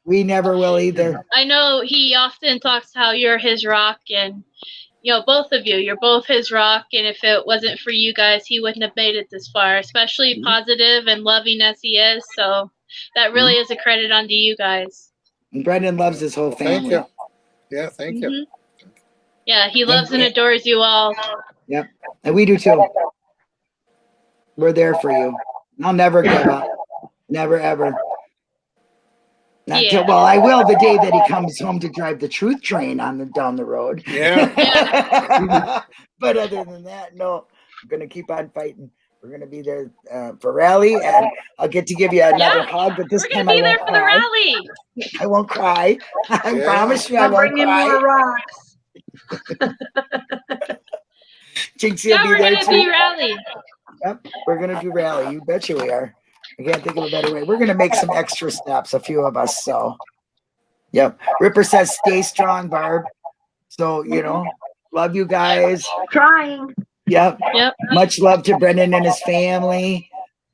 We never will either.
I know he often talks how you're his rock and you know, both of you, you're both his rock and if it wasn't for you guys, he wouldn't have made it this far, especially
Mhm.
positive and loving as he is. So that really is a credit onto you guys.
And Brendan loves his whole family.
Thank you. Yeah, thank you.
Mhm. Yeah, he loves and adores you all. Yep.
And we do too. We're there for you. I'll never give up. Never ever. Not till, well, I will the day that he comes home to drive the truth train on the down the road.
Yeah.
but other than that, no. I'm gonna keep on fighting. We're gonna be there uh, for rally, and I'll get to give you another
Yeah,
hug. But this
We're
time
be
I won't
for the
cry.
rally.
I won't cry. I
Yeah.
promise you, I
I'll
won't
bring in more rocks.
Jinxie
Yeah,
will
we're
there
gonna
too.
be rally.
Yep, we're gonna do rally. You betcha we are. I can't think of a better way. We're gonna make some extra steps, a few of us. So, yep. Ripper says, "Stay strong, Barb." So you know, love you guys.
Trying.
Yep.
Yep.
Much love to Brendan and his family.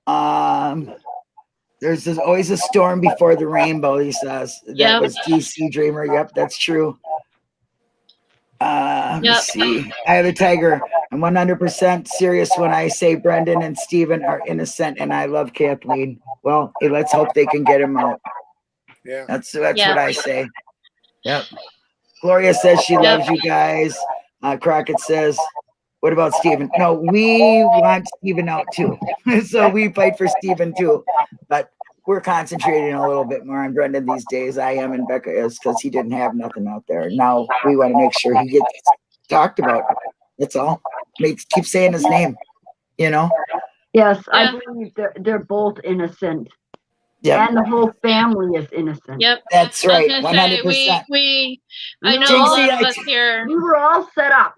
Um, there's there's always a storm before the rainbow. He says that
Yep.
was DC Dreamer. Yep, that's true. Uh, let me
Yep.
see. I have a tiger. I'm 100% serious when I say Brendan and Steven are innocent, and I love Kathleen. Well, hey, let's hope they can get him out.
Yeah.
That's that's
Yeah.
what I say. Yep. Gloria says she
Yep.
loves you guys. Uh, Crockett says, "What about Steven?" No, we want Steven out too, so we fight for Steven too. But we're concentrating a little bit more on Brendan these days. I am and Becca is because he didn't have nothing out there. Now we want to make sure he gets talked about. That's all. Make keep saying his name. You know.
Yes, I believe they're, they're both innocent.
Yeah,
And the whole family is innocent.
Yep.
that's right.
gonna
One
say
hundred
we
percent.
we I know a
Jinxie,
lot of us here.
We were all set up.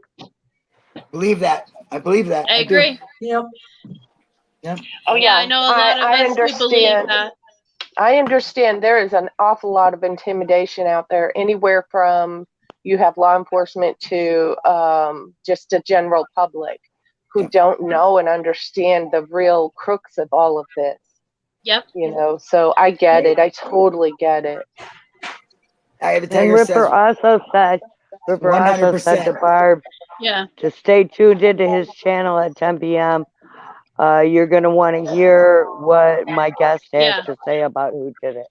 Believe that. I believe that.
I
do.
agree.
Yep.
Oh
Yeah, I know a lot of
I, I
us who believe
understand.
that.
I understand there is an awful lot of intimidation out there, anywhere from you have law enforcement to um, just a general public who don't know and understand the real crooks of all of this.
Yep.
You know, so I get it. I totally get it.
I have a
And
tiger
Ripper
says
also said, Ripper also said to Barb
Yeah.
to stay tuned into his channel at 10 p.m. Uh, you're gonna want to hear what my guest has
Yeah.
to say about who did it.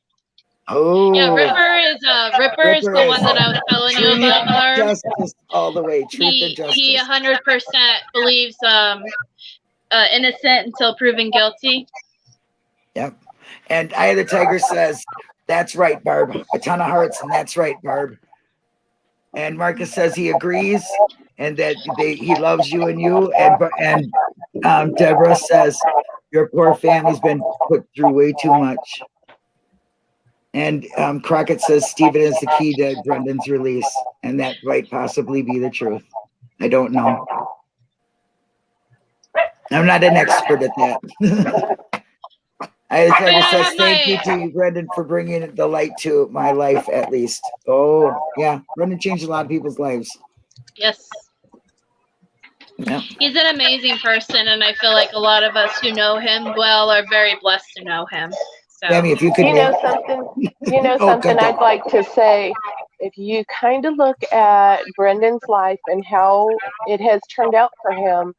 Oh,
Yeah, Ripper is uh Ripper is the
Ripper
one that I was telling you about Barb.
justice all the way. Truth
He
and justice.
he hundred percent believes um uh innocent until proven guilty.
Yep. And Eye of the Tiger says, "That's right, Barb. A ton of hearts, and that's right, Barb." And Marcus says he agrees, and that they, he loves you and you. And and um, Deborah says your poor family's been put through way too much. And um, Crockett says Steven is the key to Brendan's release, and that might possibly be the truth. I don't know. I'm not an expert at that. I
But I
says
have
thank you to you, Brendan, for bringing the light to my life at least. Oh, yeah. Brendan changed a lot of people's lives.
Yes.
Yeah.
He's an amazing person and I feel like a lot of us who know him well are very blessed to know him. So
Tammy, if you could.
You know something? You know
Oh,
something
go, go.
I'd like to say. If you kind of look at Brendan's life and how it has turned out for him,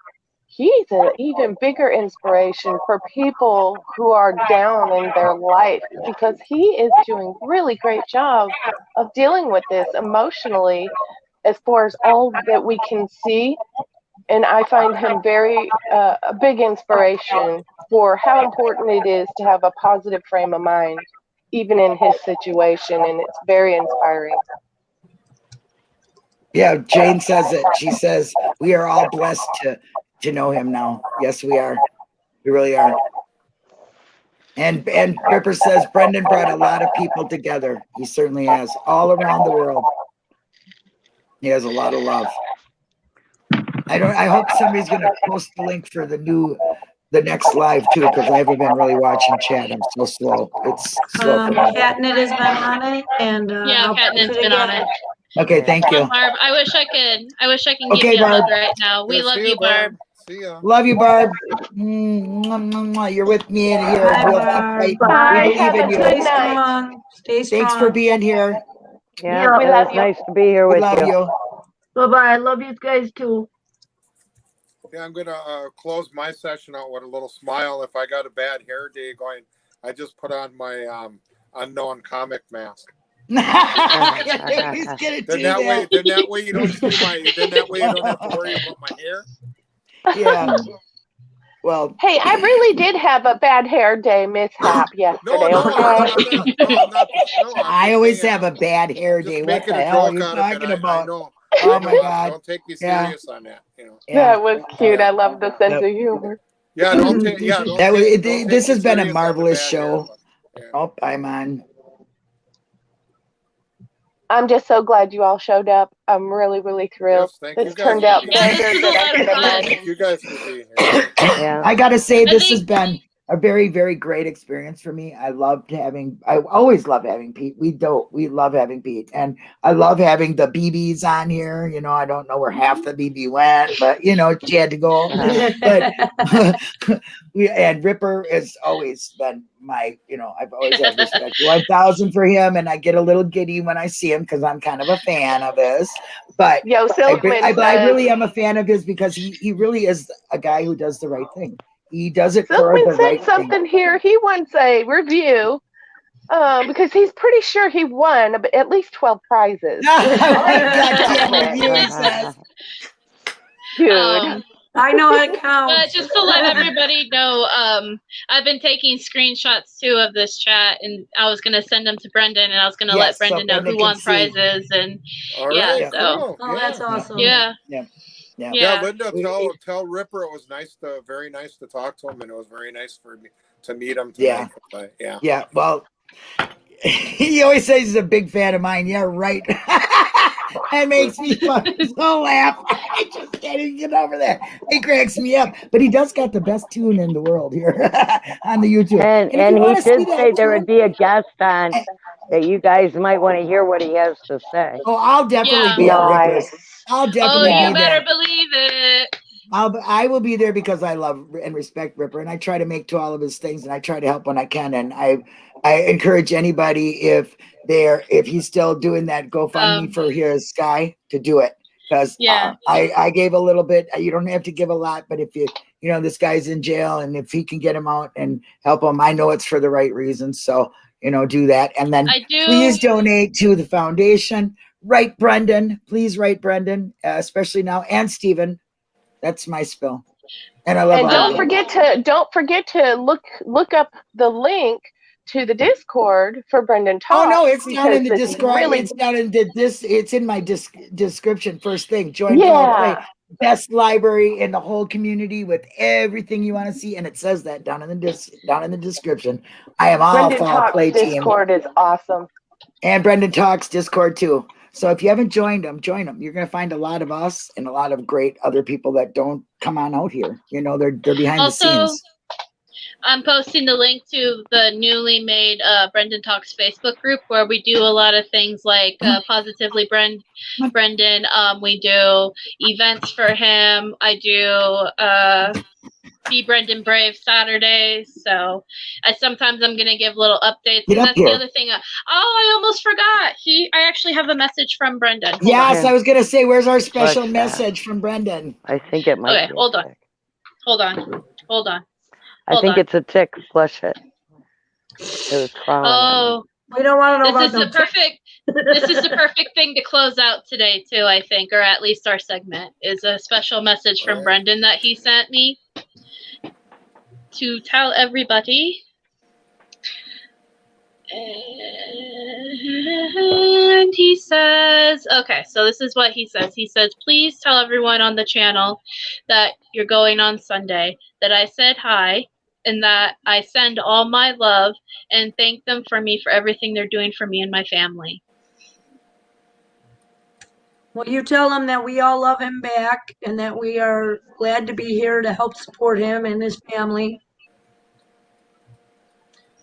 he's an even bigger inspiration for people who are down in their life because he is doing really great job of dealing with this emotionally as far as all that we can see and i find him very uh, a big inspiration for how important it is to have a positive frame of mind even in his situation and it's very inspiring
Yeah, Jane says it. She says we are all blessed to to know him now. Yes, we are. We really are. And and Ripper says Brendan brought a lot of people together. He certainly has, all around the world. He has a lot of love. I don't. I hope somebody's gonna post the link for the new, the next live too, because I haven't been really watching chat. I'm so slow. It's slow.
Um,
for me.
Catnip has been on it and, uh.
Yeah,
I'll post
Catnip's been on it.
Okay, thank you.
Barb, I wish I could. I wish I can give
Okay,
you a hug right now. We
Yeah,
love you, Barb.
See ya.
Love you, Barb. Mm, mwah, mwah, mwah. You're with me in here.
Bye, Barb.
Bye.
We
Have
believe
a
in you.
good
Stay
night.
strong, stay strong.
Thanks for being here.
Yeah,
we love you.
nice to be here
We
with
love
you.
you.
Bye-bye. I love you guys too.
Yeah, I'm gonna uh, close my session out with a little smile. If I got a bad hair day going, I just put on my um, unknown comic mask.
He's gonna do
Then that way, then that way you don't see my. Then that way you don't have to worry about my hair.
Yeah. Well,
Hey, I really did have a bad hair day mishap yesterday.
No, no,
okay?
I'm not, no, I'm not, no, I'm
I
just
always have a bad hair day. What the hell are you
out of
talking
I, I
about?
Know.
Oh my. God.
Don't take me
Yeah.
serious on that. You know.
That was cute. I love the sense
Yep.
of humor.
Yeah, don't take. Yeah, don't
That was,
take,
it,
don't
this
me
has been a
serious on the
marvelous show.
hair, but, yeah.
Oh, I'm on.
I'm just so glad you all showed up. I'm really, really thrilled.
Yes, thank you
This
guys
turned out
being
Yeah,
better
this was
than
a
I
lot
could
of fun.
imagine.
Thank you guys for being here.
Yeah.
I gotta say,
I
this has been a very, very great experience for me. I loved having, I always love having Pete. We don't, we love having Pete. And I love having the BBs on here. You know, I don't know where half the BB went, but you know, she had to go. but we and Ripper has always been my, you know, I've always had respect one thousand for him, and I get a little giddy when I see him because I'm kind of a fan of his. But
Yo,
I,
Silkman
I, but I really am a fan of his because he, he really is a guy who does the right thing. He does it for
Silkman
the
said
right
something here. He wants a review um, because he's pretty sure he won at least 12 prizes.
thing. God it, you.
Dude.
Um,
I know how to
but just to let everybody know, um, I've been taking screenshots too of this chat, and I was gonna send them to Brendan, and I was gonna
Yes,
let
so
Brendan know
Brendan
who won
see.
prizes, and
All
Yeah,
right,
so-
cool.
Oh, that's
yeah.
awesome.
yeah,
Yeah.
Yeah,
yeah.
Linda, tell tell Ripper it was nice to very nice to talk to him, and it was very nice for me to meet him.
Yeah.
Tonight. But, yeah.
Yeah, well, he always says he's a big fan of mine. Yeah, right. that makes me fucking so laugh. I just can't even get over that. It cracks me up. But he does got the best tune in the world here on the YouTube.
And,
if you
and he did say there would be a guest on that you guys might want to hear what he has to say.
Oh, I'll definitely
Yeah.
be at Ripper's. I'll
Oh,
definitely
you
be
better
there.
believe it.
I'll I will be there because I love and respect Ripper, and I try to make to all of his things, and I try to help when I can. And I I encourage anybody if they're if he's still doing that GoFundMe
Um,
for his guy to do it because
Yeah.
I I gave a little bit. You don't have to give a lot, but if you you know this guy's in jail, and if he can get him out and help him, I know it's for the right reasons. So you know, do that, and then
do.
please donate to the foundation. Write Brendan, please write Brendan, uh, especially now, and Steven. That's my spill, and I love
And don't forget to don't forget to look look up the link to the Discord for Brendan Talk.
Oh no, it's down in the Discord.
really-
It's down in the this. It's in my disc description. First thing, join
Yeah.
Best library in the whole community with everything you want to see, and it says that down in the dis- down in the description. I am all
Brendan Talk
Play team,
Discord is awesome.
and Brendan Talks Discord too. So if you haven't joined them, join them. You're gonna find a lot of us and a lot of great other people that don't come on out here. You know, they're they're behind
Also,
the scenes.
I'm posting the link to the newly made uh, Brendan Talks Facebook group where we do a lot of things like uh, positively Bren- Brendan. Um, we do events for him. I do uh, be Brendan Brave Saturdays. So I sometimes I'm gonna give little updates.
Get
and that's
here.
the other thing. Uh, oh, I almost forgot. He, I actually have a message from Brendan. Hold
Yes,
on.
I was gonna say, where's our special
that?
message from Brendan?
I think it might
Okay,
be. a
hold on. Hold on. Hold on.
I think
on.
it's a tick. Flush it. It was crawling.
Oh,
We don't want to know
this
about
is the perfect this is the perfect thing to close out today too i think or at least our segment is a special message from brendan that he sent me to tell everybody and he says okay so this is what he says he says please tell everyone on the channel that you're going on sunday that i said hi and that i send all my love and thank them for me for everything they're doing for me and my family.
Well, you tell him that we all love him back and that we are glad to be here to help support him and his family.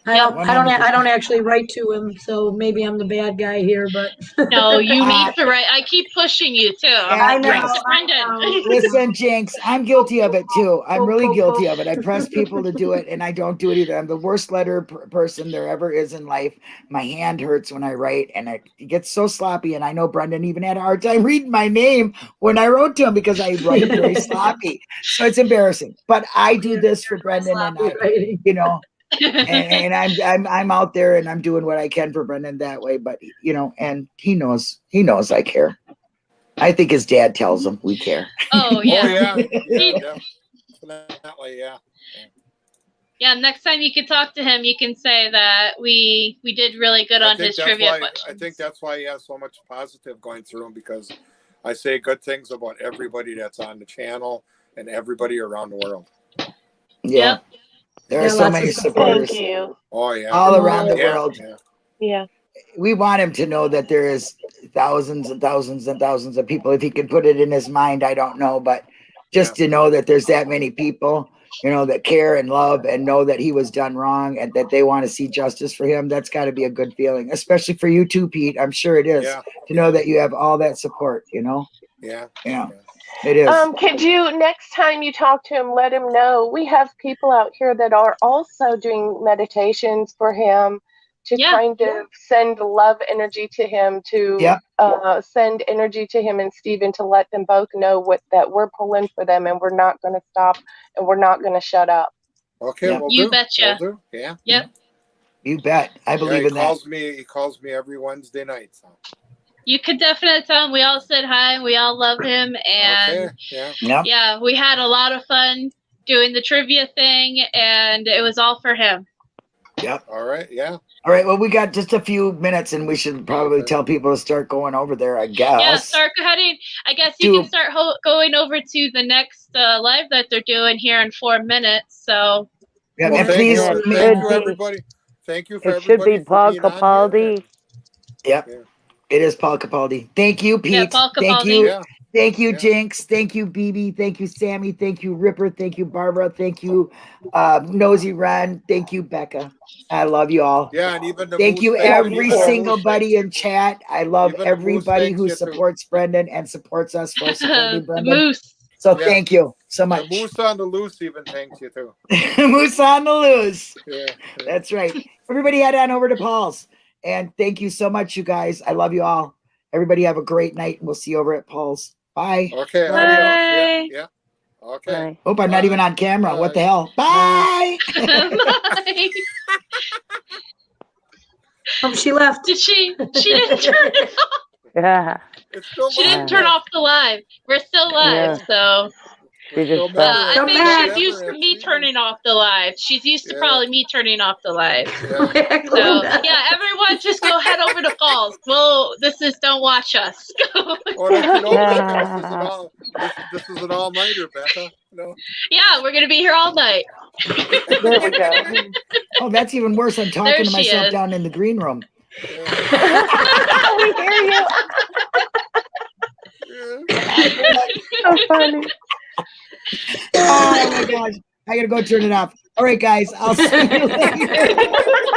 I don't, I don't, I don't actually write to him, so maybe I'm the bad guy here, but.
No, you
Uh,
need to write. I keep pushing you too.
I know,
Write to
I know.
Brendan.
Listen, Jinx, I'm guilty of it too. I'm really guilty of it. I press people to do it and I don't do it either. I'm the worst letter per- person there ever is in life. My hand hurts when I write and it gets so sloppy. And I know Brendan even had a hard time reading my name when I wrote to him because I write very sloppy. So it's embarrassing. But I do this for Brendan and I,
Writing.
you know, and, and I'm I'm I'm out there and I'm doing what I can for Brendan that way. But you know, and he knows he knows I care. I think his dad tells him we care.
oh
Oh
yeah.
yeah, yeah, definitely, yeah.
Yeah, next time you can talk to him, you can say that we we did really good
I
on
think
his trivia
why-
questions.
I think that's why he has so much positive going through him because I say good things about everybody that's on the channel and everybody around the world.
Yeah. There are
Yeah,
so many supporters
Oh yeah.
all around the
Yeah,
world.
yeah.
Yeah.
We want him to know that there is thousands and thousands and thousands of people. If he could put it in his mind, I don't know, but just to know that there's that many people, you know, that care and love and know that he was done wrong and that they want to see justice for him, that's got to be a good feeling, especially for you too, Pete. I'm sure it is
Yeah,
to know that you have all that support, you know?
yeah.
Yeah, it is.
Um, could you next time you talk to him, let him know we have people out here that are also doing meditations for him to
Yeah.
kind of send love energy to him to
Yep.
uh, send energy to him and Steven to let them both know what that we're pulling for them and we're not going to stop and we're not going to shut up.
Okay,
Yeah.
we'll
You
do.
betcha.
We'll do. Yeah.
Yep.
you bet. I
yeah,
believe
he
in that.
calls me. He calls me every Wednesday night. So.
You could definitely tell him we all said hi. We all love him, and
Okay. Yeah.
Yep.
yeah, we had a lot of fun doing the trivia thing, and it was all for him.
Yep all right. Yeah.
All right. Well, we got just a few minutes and we should probably
Okay.
tell people to start going over there, I guess.
Yeah, start heading. I guess you
Do-
can start ho- going over to the next uh, live that they're doing here in four minutes. So
Yeah,
Well,
and
thank
please,
you,
It
thank you,
should be-
everybody. Thank you for
It should be Paul
being on here.
Capaldi.
it is Paul Capaldi. Thank you, Pete.
Yeah, Paul
Thank you.
Yeah.
Thank you,
Yeah.
Jinx. Thank you, BB. Thank you, Sammy. Thank you, Ripper. Thank you, Barbara. Thank you, uh, Nosy Ron. Thank you, Becca. I love you all.
Yeah, and even the
Thank you, every single buddy in chat. I love
Even the Moose
everybody who
you too.
supports Brendan and supports us for supporting Brendan.
moose.
So
Yeah.
thank you so
The
much.
Moose on the loose even thanks you too.
Moose on the loose.
Yeah. yeah.
That's right. Everybody head on over to Paul's. And thank you so much, you guys. I love you all. Everybody have a great night, and we'll see you over at Paul's. Bye.
Okay.
Bye.
Yeah. Yeah. Okay.
Bye.
Hope I'm not even on camera. What the hell? Bye.
Bye.
Oh, she left.
Did she? She didn't turn it off.
Yeah.
It's still
She didn't turn off the live. We're still live, so
She
It's still
just
uh,
fell.
I
Come
think
back.
she's used to me turning off the live. She's used to
Yeah.
probably me turning off the live.
Yeah.
So yeah, everyone just go head over to Paul's. Well, this is don't watch us.
That's an all, this is an all, this, this is an all nighter, Becca. No.
yeah, we're gonna be here all night.
There we go.
Oh, that's even worse. I'm talking
There
to myself
is.
down in the green room.
Yeah.
we hear you.
Yeah.
So funny.
Oh my gosh. I gotta go turn it off. All right, guys. I'll see you later.